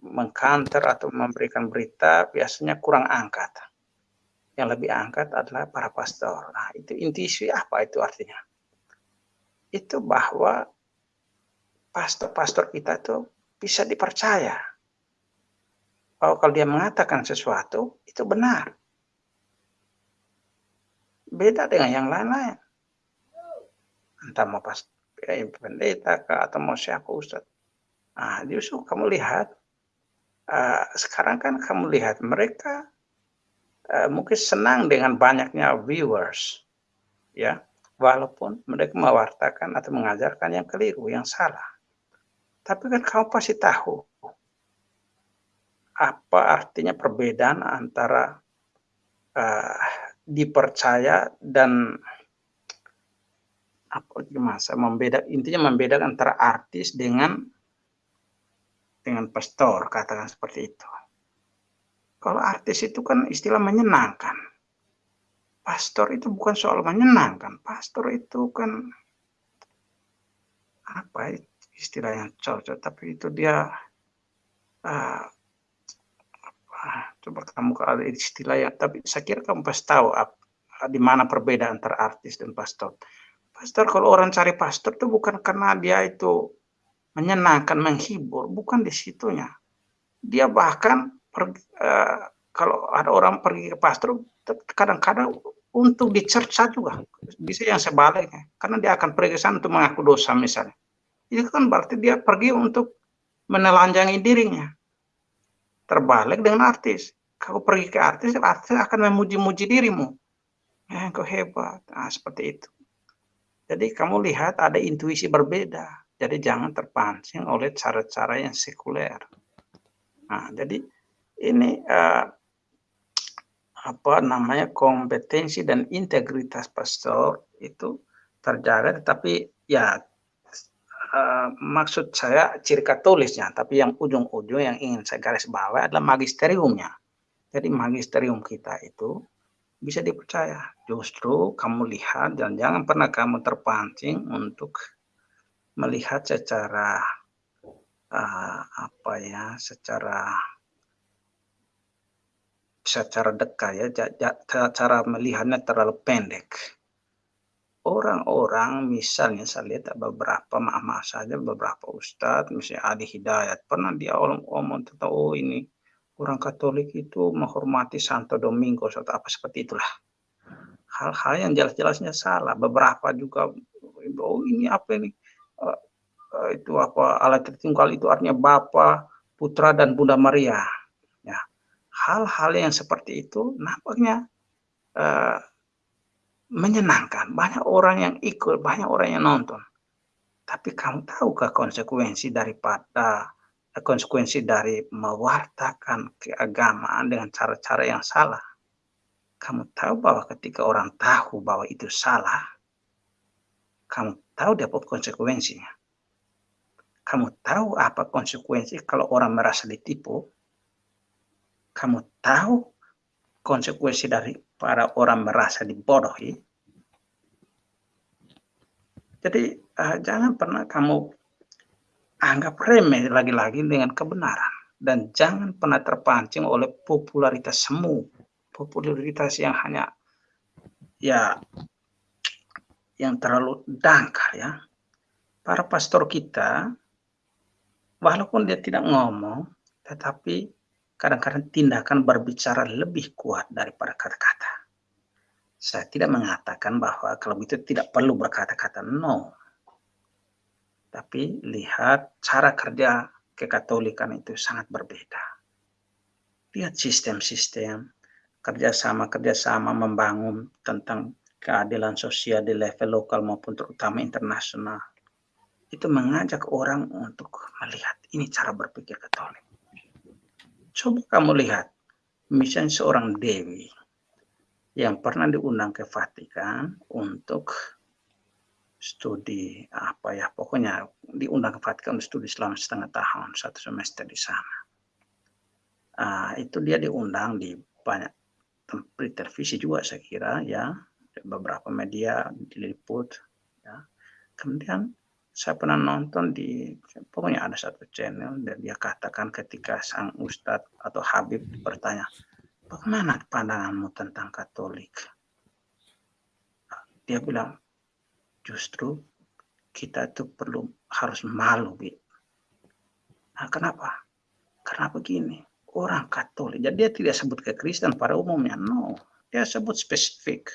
mengkanter atau memberikan berita biasanya kurang angkat. Yang lebih angkat adalah para pastor. Nah, itu intuisi apa itu artinya? Itu bahwa pastor-pastor kita itu bisa dipercaya bahwa kalau dia mengatakan sesuatu itu benar. Beda dengan yang lain-lain. Entah mau pas ya, pendeta kah, atau mau siapa ustaz. Nah, justru kamu lihat, uh, sekarang kan kamu lihat mereka uh, mungkin senang dengan banyaknya viewers. ya Walaupun mereka mewartakan atau mengajarkan yang keliru, yang salah. Tapi kan kamu pasti tahu apa artinya perbedaan antara uh, dipercaya dan apa gimana membeda intinya membedakan antara artis dengan dengan pastor katakan seperti itu. Kalau artis itu kan istilah menyenangkan. Pastor itu bukan soal menyenangkan. Pastor itu kan apa istilah yang cocok, tapi itu dia uh, apa, coba kamu ada istilah yang, tapi saya kira kamu pasti tahu di mana perbedaan antara artis dan pastor. Pastor kalau orang cari pastor itu bukan karena dia itu menyenangkan, menghibur, bukan di situnya. Dia bahkan per, uh, kalau ada orang pergi ke pastor kadang-kadang untuk dicerca juga. Bisa yang sebaliknya karena dia akan pergi sana untuk mengaku dosa misalnya. Itu kan berarti dia pergi untuk menelanjangi dirinya. Terbalik dengan artis. Kalau pergi ke artis artis akan memuji-muji dirimu. Eh kau hebat. Nah, seperti itu jadi kamu lihat ada intuisi berbeda. Jadi jangan terpancing oleh cara-cara yang sekuler. Nah jadi ini uh, apa namanya kompetensi dan integritas pastor itu terjaga tetapi ya uh, maksud saya ciri katolisnya tapi yang ujung-ujung yang ingin saya garis bawah adalah magisteriumnya. Jadi magisterium kita itu bisa dipercaya. Justru kamu lihat dan jangan pernah kamu terpancing untuk melihat secara uh, apa ya secara secara dekat ya cara melihatnya terlalu pendek. Orang-orang misalnya saya lihat beberapa maaf saja beberapa ustadz misalnya Adi Hidayat pernah dia omong tentang oh ini orang Katolik itu menghormati Santo Domingo atau apa seperti itulah. Hal-hal yang jelas-jelasnya salah. Beberapa juga oh ini apa ini? Uh, uh, itu apa? Alat tertinggal itu artinya Bapa Putra dan Bunda Maria. Hal-hal yang seperti itu nampaknya uh, menyenangkan. Banyak orang yang ikut, banyak orang yang nonton. Tapi kamu tahukah konsekuensi daripada konsekuensi dari mewartakan keagamaan dengan cara-cara yang salah? Kamu tahu bahwa ketika orang tahu bahwa itu salah, kamu tahu dapat konsekuensinya. Kamu tahu apa konsekuensi kalau orang merasa ditipu? kamu tahu konsekuensi dari para orang merasa dibodohi. Jadi uh, jangan pernah kamu anggap remeh lagi-lagi dengan kebenaran dan jangan pernah terpancing oleh popularitas semu, popularitas yang hanya ya yang terlalu dangkal ya. Para pastor kita walaupun dia tidak ngomong tetapi kadang-kadang tindakan berbicara lebih kuat daripada kata-kata. Saya tidak mengatakan bahwa kalau itu tidak perlu berkata-kata, no. Tapi lihat cara kerja kekatolikan itu sangat berbeda. Lihat sistem-sistem, kerjasama-kerjasama membangun tentang keadilan sosial di level lokal maupun terutama internasional. Itu mengajak orang untuk melihat ini cara berpikir katolik Coba kamu lihat, misalnya seorang dewi yang pernah diundang ke Vatikan untuk studi apa ya, pokoknya diundang ke Vatikan studi selama setengah tahun, satu semester di sana. Uh, itu dia diundang di banyak televisi juga saya kira ya, beberapa media diliput. Ya. Kemudian saya pernah nonton di pokoknya ada satu channel dan dia katakan ketika sang ustadz atau Habib bertanya bagaimana pandanganmu tentang Katolik dia bilang justru kita itu perlu harus malu bi nah, kenapa? Karena begini orang Katolik jadi dia tidak sebut ke Kristen pada umumnya. No dia sebut spesifik.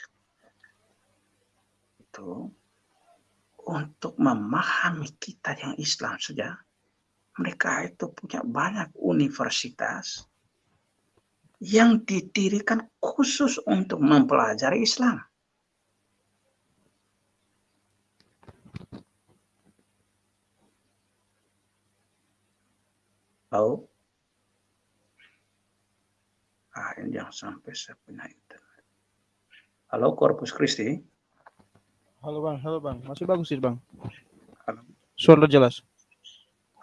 Itu untuk memahami kita yang Islam saja, mereka itu punya banyak universitas yang didirikan khusus untuk mempelajari Islam. Halo? Ah, ini jangan sampai saya punya internet. Halo, Corpus Christi. Halo bang, halo bang, masih bagus sih bang. Halo. Suara jelas.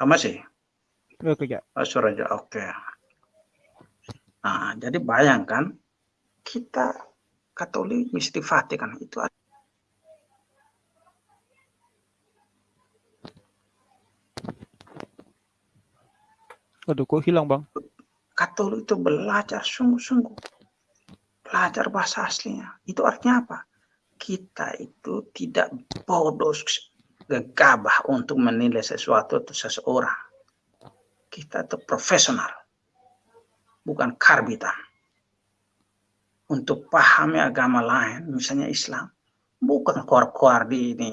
Ah, masih? Oke ya. Oh, suara aja, oke. Nah, jadi bayangkan kita Katolik mesti Vatikan itu Aduh, kok hilang bang? Katolik itu belajar sungguh-sungguh. Belajar bahasa aslinya. Itu artinya apa? Kita itu tidak bodoh, gegabah untuk menilai sesuatu atau seseorang. Kita itu profesional. Bukan karbitan. Untuk pahami agama lain, misalnya Islam. Bukan keluar-keluar di ini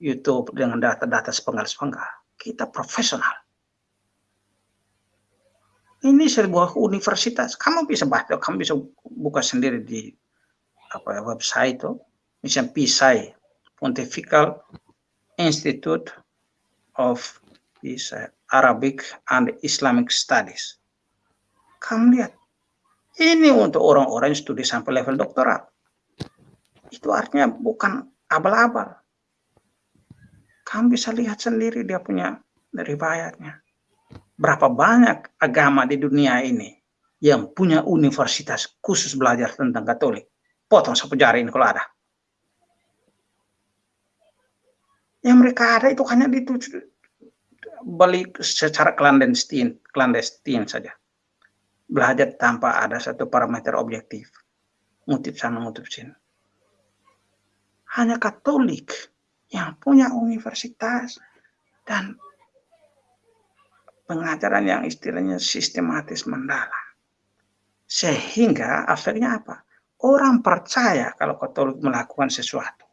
YouTube dengan data-data sepenggal-sepenggal. Kita profesional ini sebuah universitas. Kamu bisa baca, kamu bisa buka sendiri di apa website itu. Misalnya PISAI, Pontifical Institute of PISAI, Arabic and Islamic Studies. Kamu lihat, ini untuk orang-orang yang studi sampai level doktoral. Itu artinya bukan abal-abal. Kamu bisa lihat sendiri dia punya riwayatnya berapa banyak agama di dunia ini yang punya universitas khusus belajar tentang Katolik. Potong sapu jari ini kalau ada. Yang mereka ada itu hanya di balik secara clandestine, clandestine saja. Belajar tanpa ada satu parameter objektif. Ngutip sana, ngutip sini. Hanya Katolik yang punya universitas dan pengajaran yang istilahnya sistematis mendalam. Sehingga efeknya apa? Orang percaya kalau Katolik melakukan sesuatu.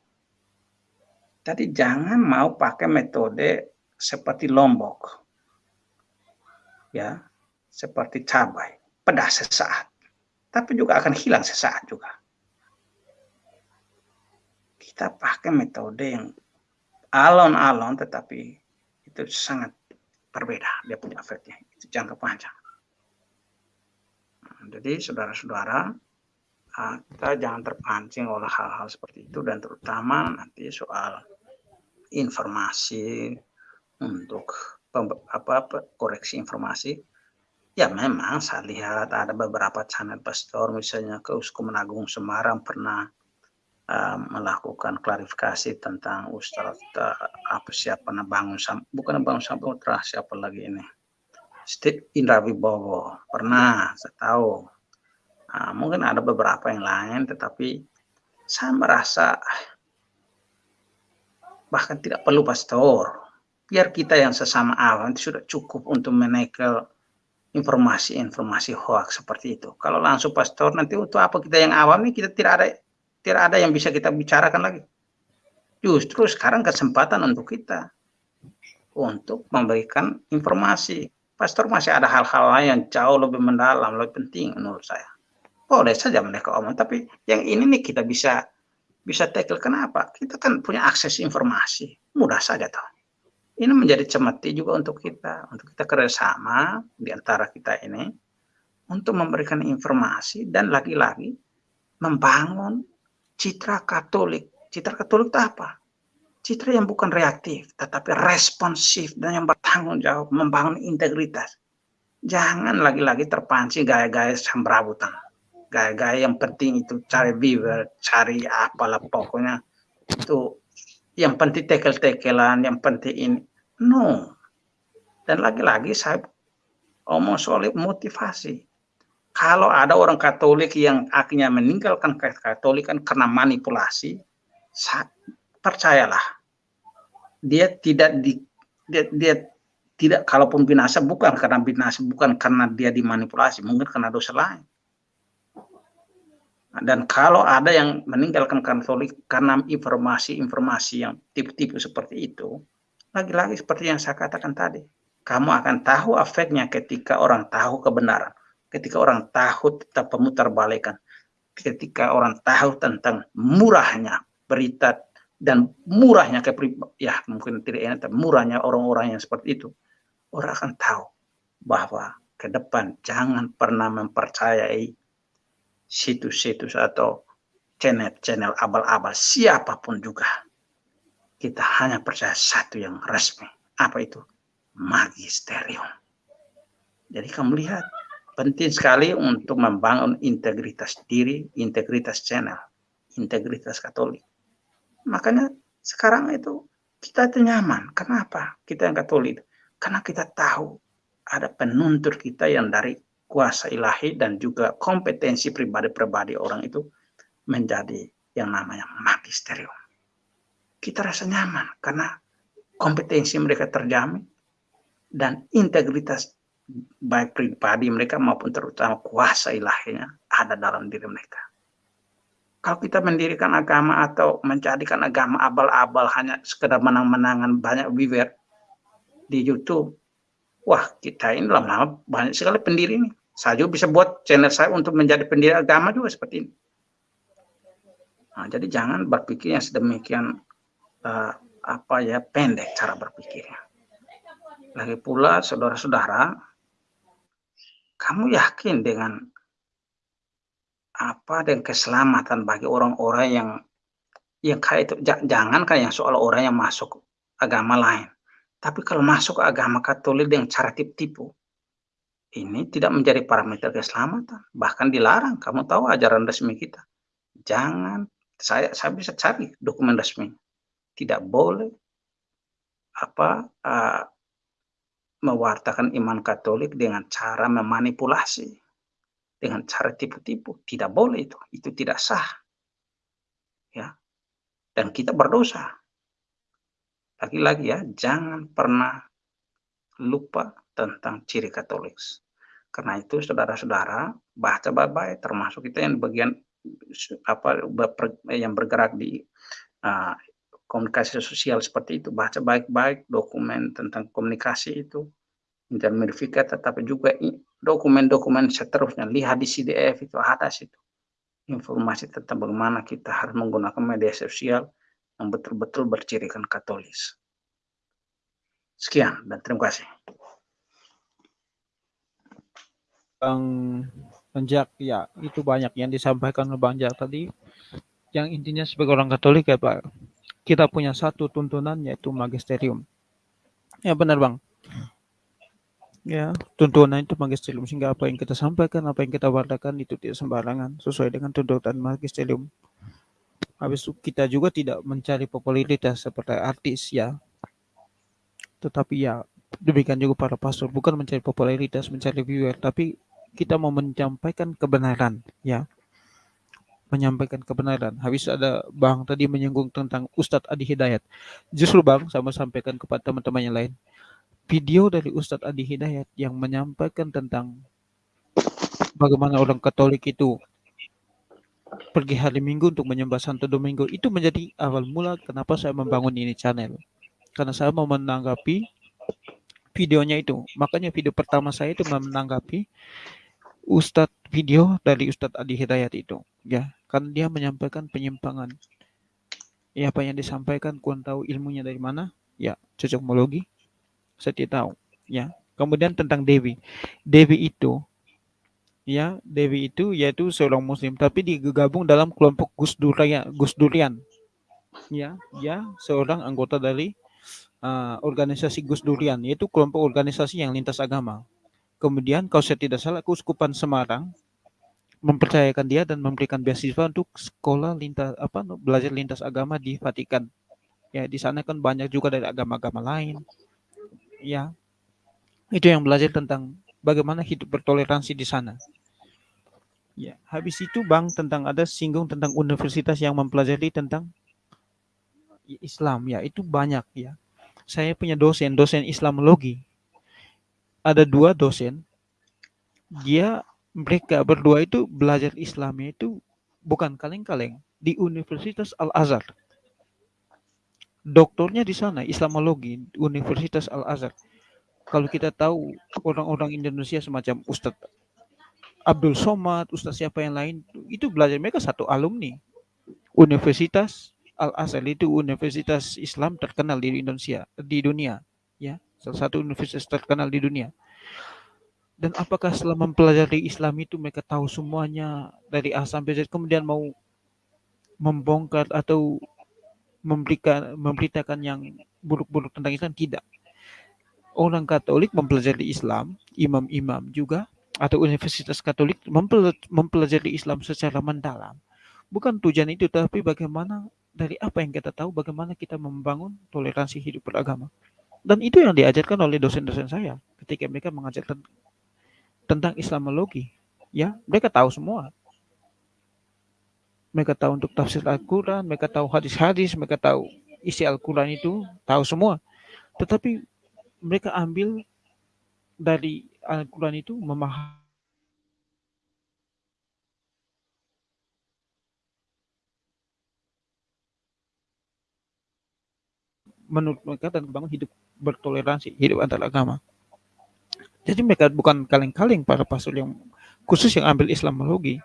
Tadi jangan mau pakai metode seperti lombok. Ya, seperti cabai, pedas sesaat. Tapi juga akan hilang sesaat juga. Kita pakai metode yang alon-alon tetapi itu sangat berbeda dia punya efeknya itu jangka panjang. Nah, jadi saudara-saudara ah, kita jangan terpancing oleh hal-hal seperti itu dan terutama nanti soal informasi untuk apa koreksi informasi. Ya memang saya lihat ada beberapa channel pastor misalnya ke Uskupan Agung Semarang pernah melakukan klarifikasi tentang Ustaz uh, apa siapa bangun bukan bangun samudra siapa lagi ini? Steve Indra Wibowo. Pernah saya tahu. Uh, mungkin ada beberapa yang lain tetapi saya merasa bahkan tidak perlu pastor. Biar kita yang sesama awam itu sudah cukup untuk menekel informasi-informasi hoax seperti itu. Kalau langsung pastor nanti untuk apa kita yang awam ini kita tidak ada tidak ada yang bisa kita bicarakan lagi. Justru sekarang kesempatan untuk kita untuk memberikan informasi. Pastor masih ada hal-hal lain yang jauh lebih mendalam, lebih penting menurut saya. Boleh saja mereka omong, tapi yang ini nih kita bisa bisa tackle. Kenapa? Kita kan punya akses informasi. Mudah saja toh. Ini menjadi cemeti juga untuk kita, untuk kita kerjasama di antara kita ini untuk memberikan informasi dan lagi-lagi membangun citra Katolik. Citra Katolik itu apa? Citra yang bukan reaktif, tetapi responsif dan yang bertanggung jawab, membangun integritas. Jangan lagi-lagi terpancing gaya-gaya samberabutan. Gaya-gaya yang penting itu cari viewer, cari apalah pokoknya. Itu yang penting tekel-tekelan, yang penting ini. No. Dan lagi-lagi saya omong soal motivasi kalau ada orang Katolik yang akhirnya meninggalkan Katolik kan karena manipulasi, percayalah, dia tidak di dia, dia tidak kalaupun binasa bukan karena binasa bukan karena dia dimanipulasi mungkin karena dosa lain. Dan kalau ada yang meninggalkan Katolik karena informasi-informasi yang tipe-tipe seperti itu lagi-lagi seperti yang saya katakan tadi kamu akan tahu efeknya ketika orang tahu kebenaran ketika orang tahu tentang pemutarbalikan, ketika orang tahu tentang murahnya berita dan murahnya ya mungkin tidak enak tapi murahnya orang-orang yang seperti itu orang akan tahu bahwa ke depan jangan pernah mempercayai situs-situs atau channel-channel abal-abal siapa pun juga. Kita hanya percaya satu yang resmi. Apa itu? Magisterium. Jadi kamu lihat, penting sekali untuk membangun integritas diri, integritas channel, integritas Katolik. Makanya sekarang itu kita itu nyaman. Kenapa? Kita yang Katolik. Karena kita tahu ada penuntut kita yang dari kuasa ilahi dan juga kompetensi pribadi-pribadi orang itu menjadi yang namanya magisterium. Kita rasa nyaman karena kompetensi mereka terjamin dan integritas baik pribadi mereka maupun terutama kuasa ilahinya ada dalam diri mereka. Kalau kita mendirikan agama atau menjadikan agama abal-abal hanya sekedar menang-menangan banyak viewer di YouTube, wah kita ini lama-lama banyak sekali pendiri ini. Saya juga bisa buat channel saya untuk menjadi pendiri agama juga seperti ini. Nah, jadi jangan berpikir yang sedemikian uh, apa ya pendek cara berpikirnya. Lagi pula saudara-saudara, kamu yakin dengan apa dan keselamatan bagi orang-orang yang yang kayak itu? Jangan kan yang soal orang yang masuk agama lain. Tapi kalau masuk agama Katolik dengan cara tipu-tipu ini tidak menjadi parameter keselamatan. Bahkan dilarang. Kamu tahu ajaran resmi kita. Jangan. Saya saya bisa cari dokumen resmi. Tidak boleh apa uh, mewartakan iman Katolik dengan cara memanipulasi, dengan cara tipu-tipu. Tidak boleh itu, itu tidak sah. Ya. Dan kita berdosa. Lagi-lagi ya, jangan pernah lupa tentang ciri Katolik. Karena itu saudara-saudara baca baik-baik termasuk kita yang bagian apa yang bergerak di uh, komunikasi sosial seperti itu. Baca baik-baik dokumen tentang komunikasi itu, intermedifikat, tetapi juga dokumen-dokumen seterusnya. Lihat di CDF itu atas itu. Informasi tentang bagaimana kita harus menggunakan media sosial yang betul-betul bercirikan katolis. Sekian dan terima kasih. Bang Banjak, ya itu banyak yang disampaikan oleh Bang Jak tadi. Yang intinya sebagai orang Katolik ya Pak, kita punya satu tuntunan yaitu magisterium. Ya benar bang. Ya tuntunan itu magisterium sehingga apa yang kita sampaikan, apa yang kita wartakan itu tidak sembarangan sesuai dengan tuntutan magisterium. Habis itu kita juga tidak mencari popularitas seperti artis ya. Tetapi ya demikian juga para pastor bukan mencari popularitas, mencari viewer, tapi kita mau menyampaikan kebenaran ya menyampaikan kebenaran. Habis ada Bang tadi menyinggung tentang Ustadz Adi Hidayat. Justru Bang sama sampaikan kepada teman-teman yang lain. Video dari Ustadz Adi Hidayat yang menyampaikan tentang bagaimana orang Katolik itu pergi hari Minggu untuk menyembah Santo Domingo itu menjadi awal mula kenapa saya membangun ini channel. Karena saya mau menanggapi videonya itu. Makanya video pertama saya itu menanggapi Ustadz video dari Ustadz Adi Hidayat itu. Ya, kan dia menyampaikan penyimpangan. Ya, apa yang disampaikan, kurang tahu ilmunya dari mana? Ya, cocokmologi. Saya tidak tahu. Ya, kemudian tentang Dewi. Dewi itu, ya, Dewi itu yaitu seorang Muslim, tapi digabung dalam kelompok Gus Durian. Gus Durian. Ya, ya, seorang anggota dari uh, organisasi Gus Durian, yaitu kelompok organisasi yang lintas agama. Kemudian, kalau saya tidak salah, Keuskupan Semarang mempercayakan dia dan memberikan beasiswa untuk sekolah lintas apa belajar lintas agama di Vatikan. Ya, di sana kan banyak juga dari agama-agama lain. Ya. Itu yang belajar tentang bagaimana hidup bertoleransi di sana. Ya, habis itu Bang tentang ada singgung tentang universitas yang mempelajari tentang Islam ya, itu banyak ya. Saya punya dosen, dosen Islamologi. Ada dua dosen. Dia mereka berdua itu belajar Islamnya itu bukan kaleng-kaleng di Universitas Al-Azhar. Doktornya di sana Islamologi Universitas Al-Azhar. Kalau kita tahu orang-orang Indonesia semacam Ustadz Abdul Somad, Ustadz siapa yang lain itu belajar mereka satu alumni Universitas Al-Azhar itu universitas Islam terkenal di Indonesia di dunia ya salah satu universitas terkenal di dunia Dan apakah setelah mempelajari Islam itu mereka tahu semuanya dari A sampai Z kemudian mau membongkar atau memberikan memberitakan yang buruk-buruk tentang Islam tidak. Orang Katolik mempelajari Islam, imam-imam juga atau universitas Katolik mempelajari Islam secara mendalam. Bukan tujuan itu, tapi bagaimana dari apa yang kita tahu, bagaimana kita membangun toleransi hidup beragama. Dan itu yang diajarkan oleh dosen-dosen saya ketika mereka mengajarkan tentang Islamologi. Ya, mereka tahu semua mereka tahu untuk tafsir Al-Quran, mereka tahu hadis-hadis, mereka tahu isi Al-Quran itu, tahu semua. Tetapi mereka ambil dari Al-Quran itu memahami menurut mereka dan membangun hidup bertoleransi, hidup antar agama. Jadi mereka bukan kaleng-kaleng para pastor yang khusus yang ambil Islamologi,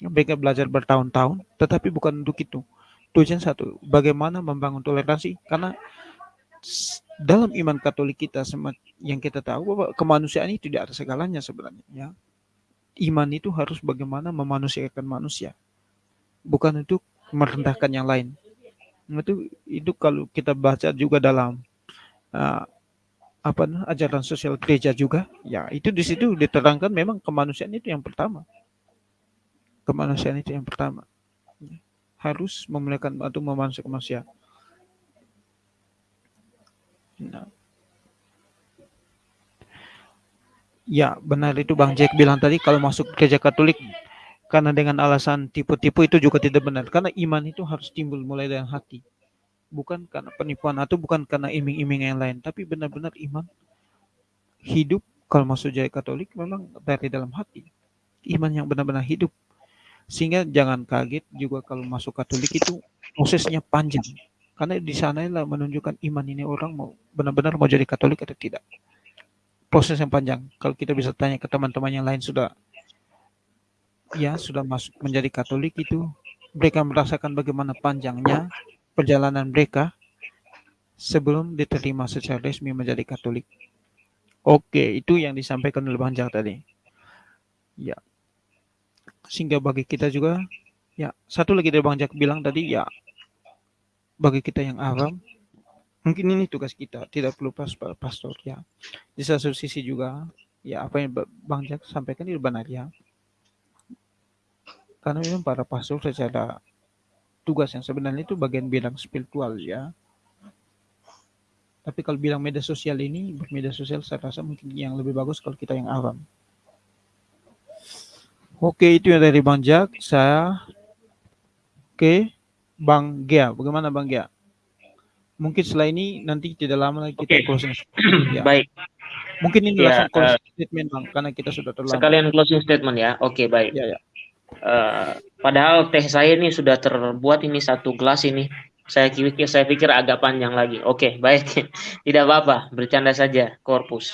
mereka belajar bertahun-tahun, tetapi bukan untuk itu. Tujuan satu, bagaimana membangun toleransi, karena dalam iman Katolik kita yang kita tahu bahwa kemanusiaan itu tidak ada segalanya sebenarnya. Ya. Iman itu harus bagaimana memanusiakan manusia, bukan untuk merendahkan yang lain. Itu itu kalau kita baca juga dalam uh, apa ajaran sosial gereja juga, ya itu di situ diterangkan memang kemanusiaan itu yang pertama kemanusiaan itu yang pertama harus memuliakan atau memanusiakan manusia. Nah. Ya, benar itu Bang Jack bilang tadi kalau masuk gereja Katolik karena dengan alasan tipu-tipu itu juga tidak benar karena iman itu harus timbul mulai dari hati. Bukan karena penipuan atau bukan karena iming-iming yang lain, tapi benar-benar iman hidup kalau masuk gereja Katolik memang dari dalam hati. Iman yang benar-benar hidup sehingga jangan kaget juga kalau masuk Katolik itu prosesnya panjang. Karena di sana lah menunjukkan iman ini orang mau benar-benar mau jadi Katolik atau tidak. Proses yang panjang. Kalau kita bisa tanya ke teman-teman yang lain sudah ya sudah masuk menjadi Katolik itu mereka merasakan bagaimana panjangnya perjalanan mereka sebelum diterima secara resmi menjadi Katolik. Oke, itu yang disampaikan oleh Bang tadi. Ya, sehingga bagi kita juga ya satu lagi dari Bang Jack bilang tadi ya bagi kita yang awam mungkin ini tugas kita tidak perlu pas pastor ya di satu sisi juga ya apa yang Bang Jack sampaikan itu benar ya karena memang para pastor secara tugas yang sebenarnya itu bagian bidang spiritual ya tapi kalau bilang media sosial ini media sosial saya rasa mungkin yang lebih bagus kalau kita yang awam Oke, itu yang dari Bang Jack. Saya ke Bang Gia. Bagaimana Bang Gia? Mungkin setelah ini nanti tidak lama lagi kita okay. closing. Ya. Baik. Mungkin ini ya, langsung closing uh, statement Bang, karena kita sudah terlambat. Sekalian closing statement ya. Oke, okay, baik. Ya, ya. Uh, padahal teh saya ini sudah terbuat ini satu gelas ini. Saya pikir saya pikir agak panjang lagi. Oke, okay, baik. tidak apa-apa, bercanda saja, korpus.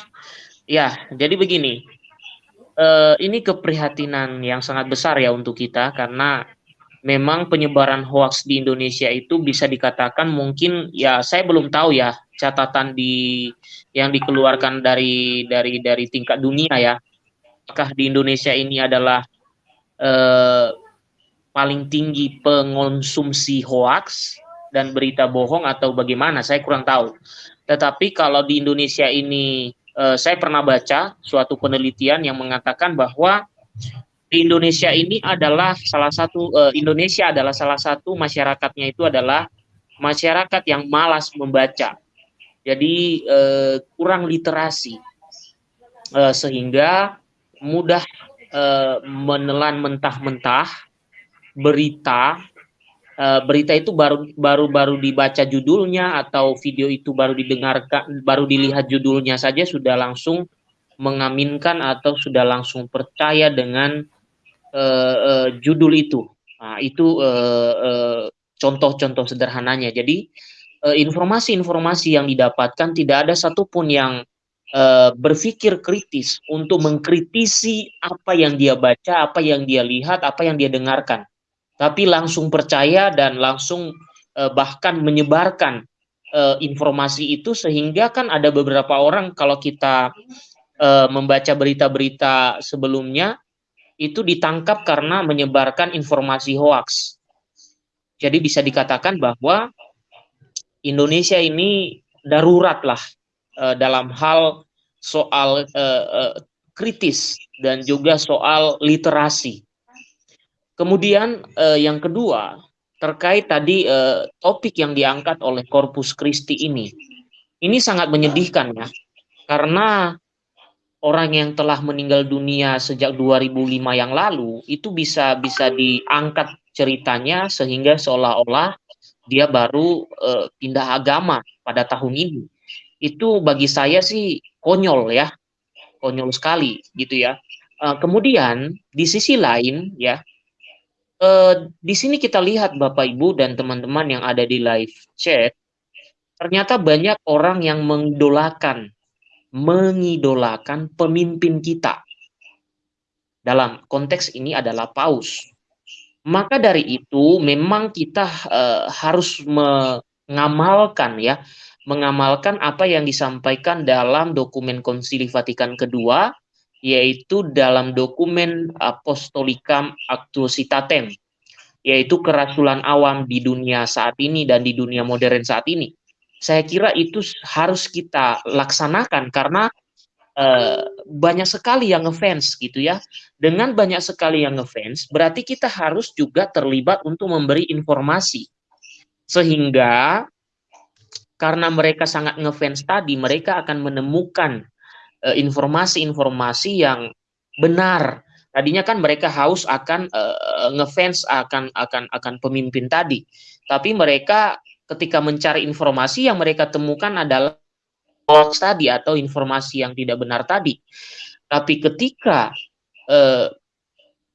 Ya, jadi begini uh, ini keprihatinan yang sangat besar ya untuk kita karena memang penyebaran hoax di Indonesia itu bisa dikatakan mungkin ya saya belum tahu ya catatan di yang dikeluarkan dari dari dari tingkat dunia ya apakah di Indonesia ini adalah eh, paling tinggi pengonsumsi hoax dan berita bohong atau bagaimana saya kurang tahu tetapi kalau di Indonesia ini uh, saya pernah baca suatu penelitian yang mengatakan bahwa di Indonesia ini adalah salah satu uh, Indonesia adalah salah satu masyarakatnya itu adalah masyarakat yang malas membaca. Jadi uh, kurang literasi uh, sehingga mudah uh, menelan mentah-mentah berita uh, berita itu baru baru baru dibaca judulnya atau video itu baru didengarkan baru dilihat judulnya saja sudah langsung mengaminkan atau sudah langsung percaya dengan uh, uh, judul itu. Nah, itu contoh-contoh sederhananya. Jadi informasi-informasi yang didapatkan tidak ada satupun yang uh, berpikir kritis untuk mengkritisi apa yang dia baca apa yang dia lihat apa yang dia dengarkan tapi langsung percaya dan langsung uh, bahkan menyebarkan uh, informasi itu sehingga kan ada beberapa orang kalau kita uh, membaca berita-berita sebelumnya itu ditangkap karena menyebarkan informasi hoax. Jadi bisa dikatakan bahwa Indonesia ini darurat lah uh, dalam hal soal uh, uh, kritis dan juga soal literasi. Kemudian uh, yang kedua terkait tadi uh, topik yang diangkat oleh Corpus Christi ini, ini sangat menyedihkan ya, karena orang yang telah meninggal dunia sejak 2005 yang lalu itu bisa bisa diangkat ceritanya sehingga seolah-olah dia baru pindah agama pada tahun ini. Itu bagi saya sih konyol ya, konyol sekali gitu ya. Uh, kemudian di sisi lain ya, uh, di sini kita lihat Bapak Ibu dan teman-teman yang ada di live chat, ternyata banyak orang yang mengidolakan mengidolakan pemimpin kita. Dalam konteks ini adalah paus. Maka dari itu memang kita uh, harus mengamalkan ya, mengamalkan apa yang disampaikan dalam dokumen Konsili Vatikan kedua yaitu dalam dokumen Apostolicam Actuositatem yaitu kerasulan awam di dunia saat ini dan di dunia modern saat ini saya kira itu harus kita laksanakan karena uh, banyak sekali yang ngefans gitu ya. Dengan banyak sekali yang ngefans, berarti kita harus juga terlibat untuk memberi informasi. Sehingga karena mereka sangat ngefans tadi, mereka akan menemukan eh, informasi-informasi uh, yang benar. Tadinya kan mereka haus akan uh, ngefans akan akan akan pemimpin tadi, tapi mereka ketika mencari informasi yang mereka temukan adalah hoax tadi atau informasi yang tidak benar tadi. Tapi ketika eh,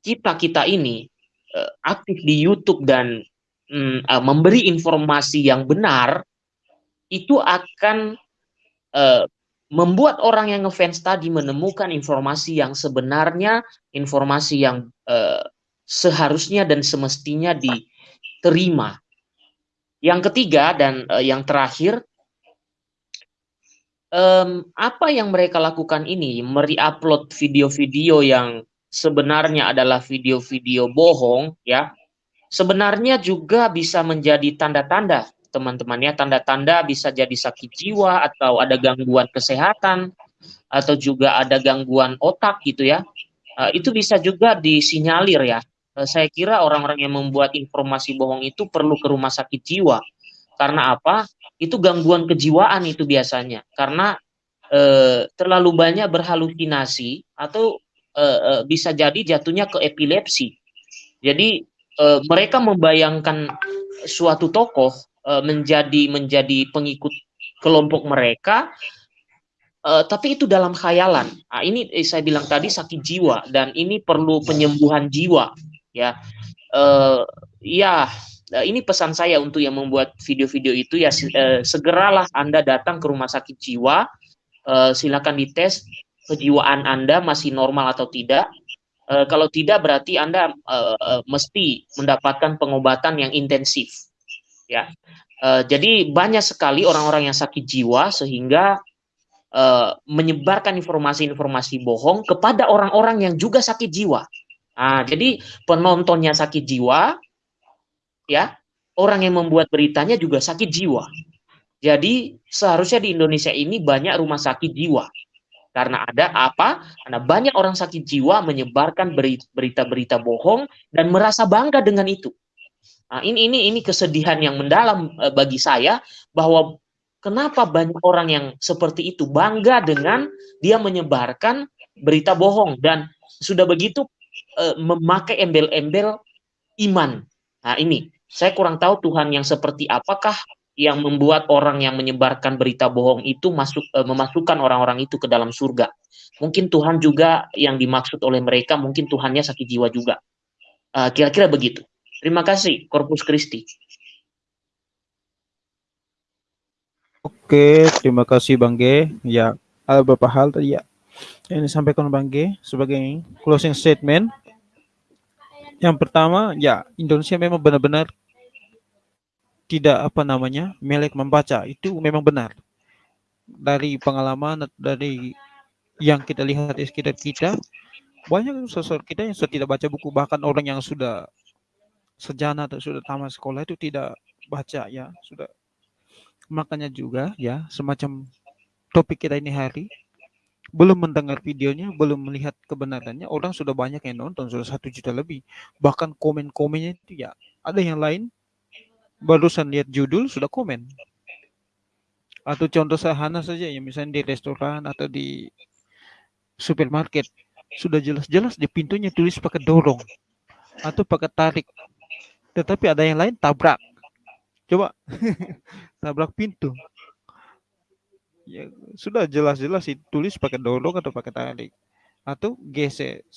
kita kita ini eh, aktif di YouTube dan mm, eh, memberi informasi yang benar, itu akan eh, membuat orang yang ngefans tadi menemukan informasi yang sebenarnya, informasi yang eh, seharusnya dan semestinya diterima. Yang ketiga dan uh, yang terakhir, um, apa yang mereka lakukan ini, meri-upload video-video yang sebenarnya adalah video-video bohong, ya, sebenarnya juga bisa menjadi tanda-tanda, teman-teman ya, tanda-tanda bisa jadi sakit jiwa atau ada gangguan kesehatan atau juga ada gangguan otak gitu ya. Uh, itu bisa juga disinyalir ya Eh, saya kira orang-orang yang membuat informasi bohong itu perlu ke rumah sakit jiwa. Karena apa? Itu gangguan kejiwaan itu biasanya. Karena e, terlalu banyak berhalusinasi atau e, e, bisa jadi jatuhnya ke epilepsi. Jadi e, mereka membayangkan suatu tokoh e, menjadi menjadi pengikut kelompok mereka Uh, tapi itu dalam khayalan. Nah, ini eh, saya bilang tadi sakit jiwa dan ini perlu penyembuhan jiwa ya. Uh, ya ini pesan saya untuk yang membuat video-video itu ya segeralah anda datang ke rumah sakit jiwa. Uh, silakan dites kejiwaan anda masih normal atau tidak. Uh, kalau tidak berarti anda uh, mesti mendapatkan pengobatan yang intensif ya uh, jadi banyak sekali orang-orang yang sakit jiwa sehingga uh, menyebarkan informasi-informasi bohong kepada orang-orang yang juga sakit jiwa Nah, jadi penontonnya sakit jiwa, ya, orang yang membuat beritanya juga sakit jiwa. Jadi seharusnya di Indonesia ini banyak rumah sakit jiwa. Karena ada apa? Karena banyak orang sakit jiwa menyebarkan berita-berita bohong dan merasa bangga dengan itu. Nah, ini ini ini kesedihan yang mendalam eh, bagi saya bahwa kenapa banyak orang yang seperti itu bangga dengan dia menyebarkan berita bohong dan sudah begitu uh, memakai embel-embel iman. Nah ini, saya kurang tahu Tuhan yang seperti apakah yang membuat orang yang menyebarkan berita bohong itu masuk uh, memasukkan orang-orang itu ke dalam surga. Mungkin Tuhan juga yang dimaksud oleh mereka, mungkin Tuhannya sakit jiwa juga. Eh, kira-kira begitu. Terima kasih, Corpus Christi. Oke, terima kasih Bang G. Ya, ada beberapa hal tadi ya yang disampaikan Bang G sebagai closing statement. Yang pertama, ya Indonesia memang benar-benar tidak apa namanya melek membaca itu memang benar dari pengalaman dari yang kita lihat di sekitar kita banyak sosok kita yang sudah tidak baca buku bahkan orang yang sudah sejana atau sudah tamat sekolah itu tidak baca ya. Sudah makanya juga ya. Semacam topik kita ini hari. Belum mendengar videonya belum melihat kebenarannya orang sudah banyak yang nonton sudah satu juta lebih. Bahkan komen-komennya itu ya ada yang lain barusan lihat judul sudah komen. Atau contoh sederhana saja ya misalnya di restoran atau di supermarket sudah jelas-jelas di pintunya tulis pakai dorong atau pakai tarik tetapi ada yang lain tabrak. Coba. Tabrak pintu. Ya sudah jelas-jelas tulis pakai dorong atau pakai tarik atau gesek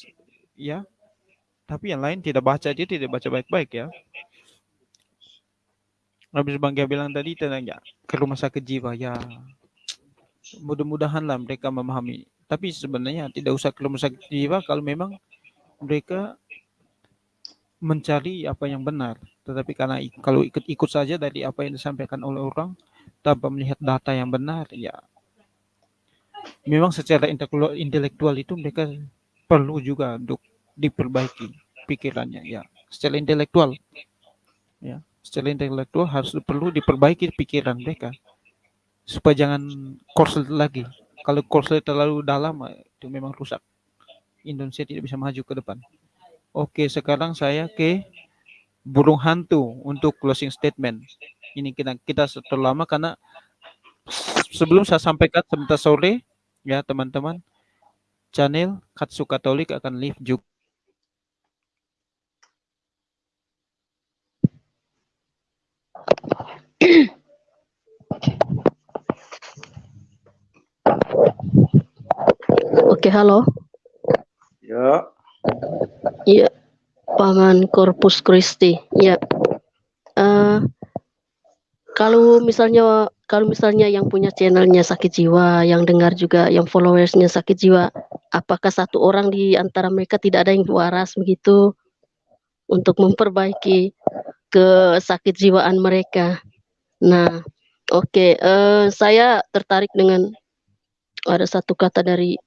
ya. Tapi yang lain tidak baca dia tidak baca baik-baik ya. Habis Bang Gia bilang tadi tentang ya ke rumah sakit jiwa. Ya. Mudah-mudahan lah mereka memahami. Tapi sebenarnya tidak usah ke rumah sakit jiwa kalau memang mereka mencari apa yang benar. Tetapi karena kalau ikut-ikut saja dari apa yang disampaikan oleh orang tanpa melihat data yang benar, ya memang secara intelektual itu mereka perlu juga untuk diperbaiki pikirannya ya secara intelektual ya secara intelektual harus perlu diperbaiki pikiran mereka supaya jangan korslet lagi kalau korslet terlalu dalam itu memang rusak. Indonesia tidak bisa maju ke depan. Oke, sekarang saya ke burung hantu untuk closing statement. Ini kita kita terlama karena sebelum saya sampaikan sebentar sore ya teman-teman channel Katsu Katolik akan live juga Oke, halo. Ya. Iya, Paman Corpus Christi. Ya. Uh, kalau misalnya kalau misalnya yang punya channelnya sakit jiwa, yang dengar juga yang followersnya sakit jiwa, apakah satu orang di antara mereka tidak ada yang waras begitu untuk memperbaiki sakit jiwaan mereka? Nah, oke, okay, uh, eh, saya tertarik dengan ada satu kata dari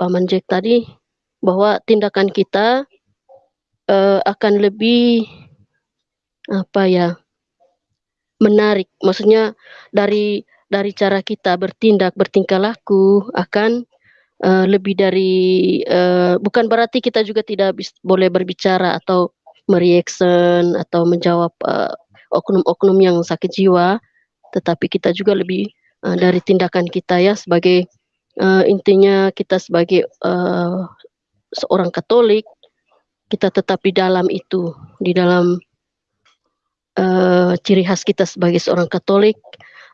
Paman Jack tadi bahwa tindakan kita uh, akan lebih apa ya menarik. Maksudnya dari dari cara kita bertindak bertingkah laku akan uh, lebih dari uh, bukan berarti kita juga tidak bis, boleh berbicara atau mereaction atau menjawab oknum-oknum uh, yang sakit jiwa tetapi kita juga lebih uh, dari tindakan kita ya sebagai uh, intinya kita sebagai uh, seorang Katolik kita tetap di dalam itu di dalam uh, ciri khas kita sebagai seorang Katolik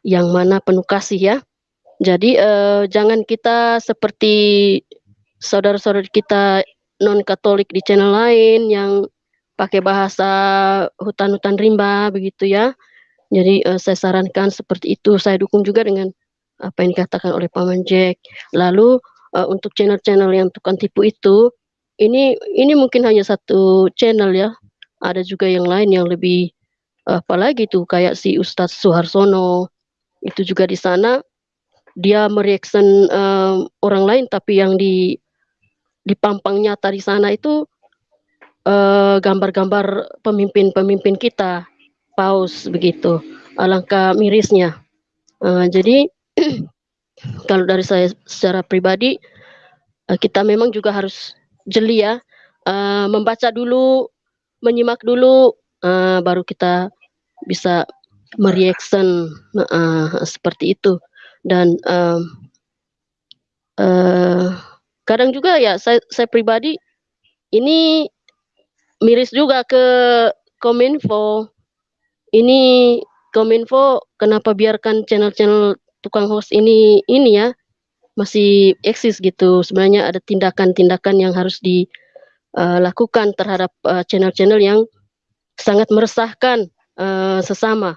yang mana penuh kasih ya. Jadi uh, jangan kita seperti saudara-saudara kita non Katolik di channel lain yang pakai bahasa hutan-hutan rimba begitu ya. Jadi uh, saya sarankan seperti itu. Saya dukung juga dengan apa yang dikatakan oleh Paman Jack. Lalu uh, untuk channel-channel yang tukang tipu itu, ini ini mungkin hanya satu channel ya. Ada juga yang lain yang lebih apalagi tuh kayak si Ustadz Suharsono. Itu juga di sana. Dia mereaction uh, orang lain tapi yang di dipampang nyata di sana itu gambar-gambar uh, pemimpin-pemimpin kita. Paus begitu. Alangkah mirisnya. Uh, jadi kalau dari saya secara pribadi uh, kita memang juga harus jeli ya. Uh, membaca dulu menyimak dulu uh, baru kita bisa mereaction seperti itu. Dan kadang juga ya saya saya pribadi ini miris juga ke kominfo. Ini kominfo kenapa biarkan channel-channel tukang host ini ini ya masih eksis gitu. Sebenarnya ada tindakan-tindakan yang harus dilakukan uh, terhadap uh, channel-channel yang sangat meresahkan uh, sesama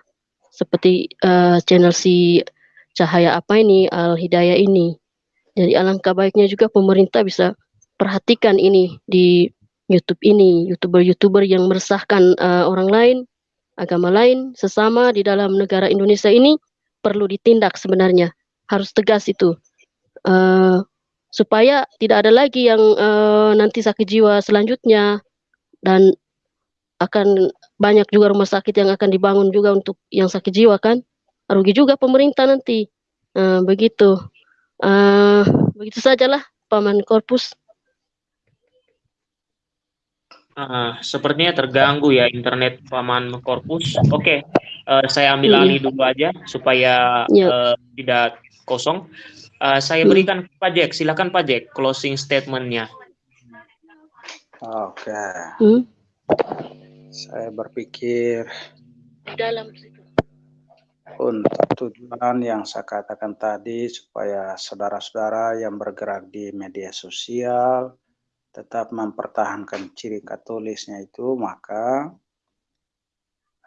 seperti channel si Cahaya apa ini Al Hidayah ini. Jadi alangkah baiknya juga pemerintah bisa perhatikan ini di YouTube ini, youtuber-youtuber yang meresahkan orang lain, agama lain, sesama di dalam negara Indonesia ini perlu ditindak sebenarnya. Harus tegas itu. Uh, supaya tidak ada lagi yang eh, nanti sakit jiwa selanjutnya dan akan banyak juga rumah sakit yang akan dibangun juga untuk yang sakit jiwa kan. Rugi juga pemerintah nanti. Eh, begitu. Eh, begitu sajalah paman korpus Ah, sepertinya terganggu ya internet Paman Korpus. Oke, eh, saya ambil Iya. alih dulu aja supaya Iya. eh, tidak kosong. Eh, saya Hmm. berikan ke Pak Jack. Silakan Pak Jack, closing statement-nya. Oke, Hmm? saya berpikir di dalam situ. untuk tujuan yang saya katakan tadi supaya saudara-saudara yang bergerak di media sosial tetap mempertahankan ciri katolisnya itu maka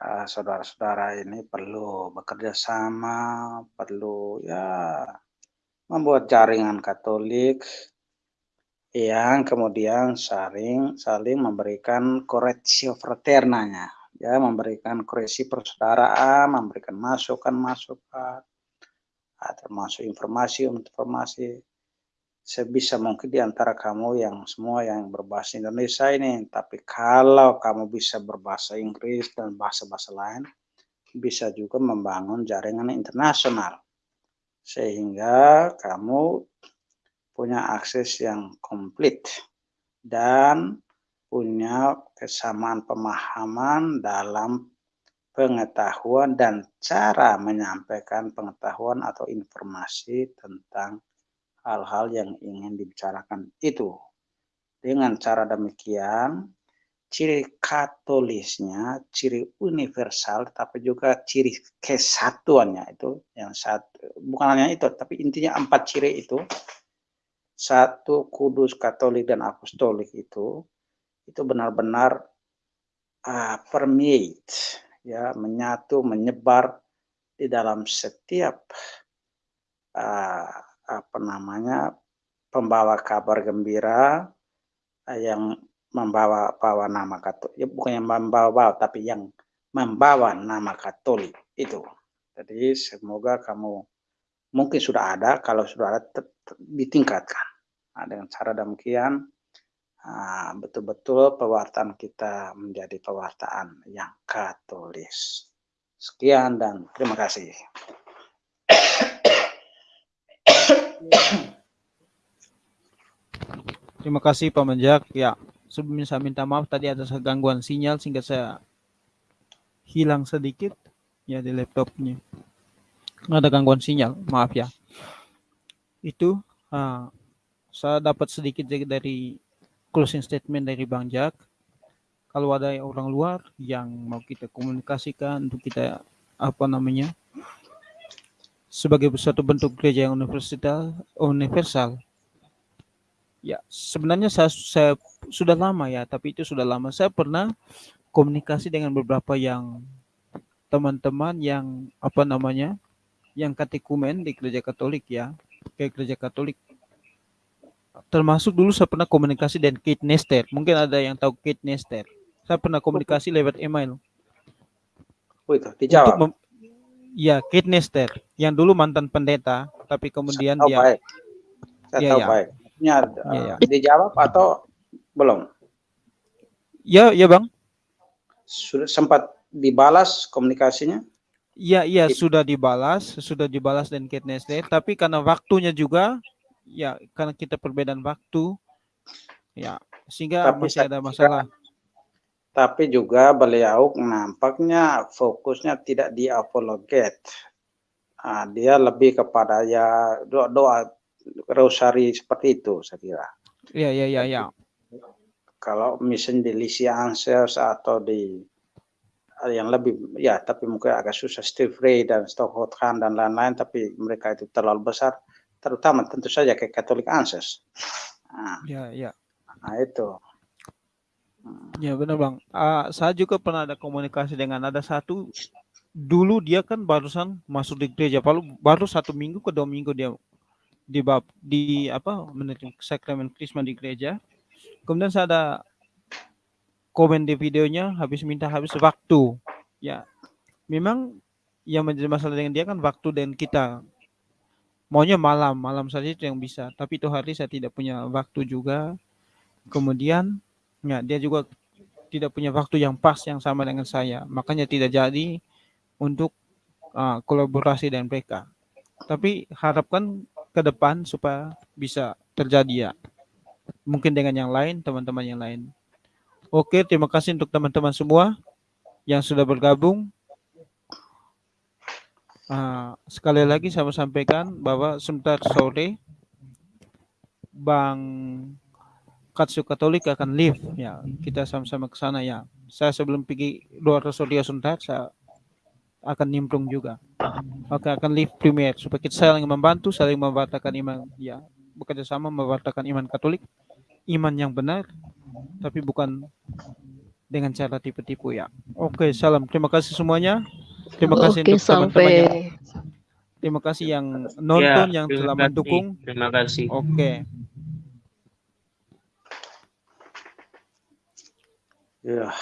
ah, saudara-saudara ini perlu bekerja sama, perlu ya membuat jaringan Katolik yang kemudian saling saling memberikan koreksi fraternanya ya memberikan koreksi persaudaraan memberikan masukan masukan ah, termasuk informasi informasi sebisa mungkin di antara kamu yang semua yang berbahasa Indonesia ini. Tapi kalau kamu bisa berbahasa Inggris dan bahasa-bahasa lain bisa juga membangun jaringan internasional. Sehingga kamu punya akses yang komplit dan punya kesamaan pemahaman dalam pengetahuan dan cara menyampaikan pengetahuan atau informasi tentang hal-hal yang ingin dibicarakan itu. Dengan cara demikian, ciri katolisnya, ciri universal, tapi juga ciri kesatuannya itu yang satu, bukan hanya itu, tapi intinya empat ciri itu satu kudus katolik dan apostolik itu itu benar-benar uh, permeate ya menyatu menyebar di dalam setiap uh, apa namanya pembawa kabar gembira uh, yang membawa bawa nama katolik ya bukan yang membawa tapi yang membawa nama katolik itu. Jadi semoga kamu mungkin sudah ada kalau sudah ada ditingkatkan. Nah, dengan cara demikian betul-betul pewartaan kita menjadi pewartaan yang katolis. Sekian dan terima kasih Terima kasih Pak Menjak. Ya, sebelumnya saya minta maaf tadi ada gangguan sinyal sehingga saya hilang sedikit ya di laptopnya. Ada gangguan sinyal, maaf ya. Itu uh, saya dapat sedikit dari closing statement dari Bang Jack. Kalau ada orang luar yang mau kita komunikasikan untuk kita apa namanya sebagai suatu bentuk gereja yang universal, universal Ya, sebenarnya saya, saya sudah lama ya, tapi itu sudah lama. Saya pernah komunikasi dengan beberapa yang teman-teman yang apa namanya, yang katekumen di gereja Katolik ya, kayak gereja Katolik. Termasuk dulu saya pernah komunikasi dengan Kate Nester. Mungkin ada yang tahu Kate Nester. Saya pernah komunikasi lewat email. Oh itu dijawab. Ya, Kate Nester yang dulu mantan pendeta, tapi kemudian saya dia. Baik. Saya ya, tahu ya. baik ya, ya. dijawab atau belum? Ya, ya bang. Sudah sempat dibalas komunikasinya? Iya, iya sudah dibalas, sudah dibalas dan Kate Nestle, tapi karena waktunya juga, ya karena kita perbedaan waktu, ya sehingga Tapi masih ada masalah. Tapi juga beliau nampaknya fokusnya tidak di apologet. Nah, dia lebih kepada ya doa, doa rosari seperti itu saya kira. Iya iya iya ya. Kalau misalnya di Lisi Ansels atau di yang lebih ya tapi mungkin agak susah Steve Ray dan Stockholm Khan dan lain-lain tapi mereka itu terlalu besar terutama tentu saja kayak Katolik Ansels. Nah, ya ya. Nah itu. Ya benar bang. Uh, saya juga pernah ada komunikasi dengan ada satu dulu dia kan barusan masuk di gereja baru baru satu minggu ke dua minggu dia di bab di apa menerima sakramen krisma di gereja kemudian saya ada komen di videonya habis minta habis waktu ya memang yang menjadi masalah dengan dia kan waktu dan kita maunya malam, malam saja itu yang bisa. Tapi itu hari saya tidak punya waktu juga. Kemudian ya dia juga tidak punya waktu yang pas yang sama dengan saya. Makanya tidak jadi untuk uh, kolaborasi dengan mereka. Tapi harapkan ke depan supaya bisa terjadi ya. Mungkin dengan yang lain, teman-teman yang lain. Oke, terima kasih untuk teman-teman semua yang sudah bergabung. Uh, sekali lagi saya mau sampaikan bahwa sebentar sore Bang Katsu Katolik akan live ya kita sama-sama ke sana ya. Saya sebelum pergi luar studio sebentar saya akan nimbrung juga. Oke akan live premier supaya kita saling membantu saling membatalkan iman ya. Bekerja sama membatalkan iman Katolik iman yang benar tapi bukan dengan cara tipu-tipu ya. Oke salam. Terima kasih semuanya. Terima kasih Oke, untuk teman-teman yang terima kasih yang nonton Ya, yang telah kasih. mendukung Terima kasih. oke Ya,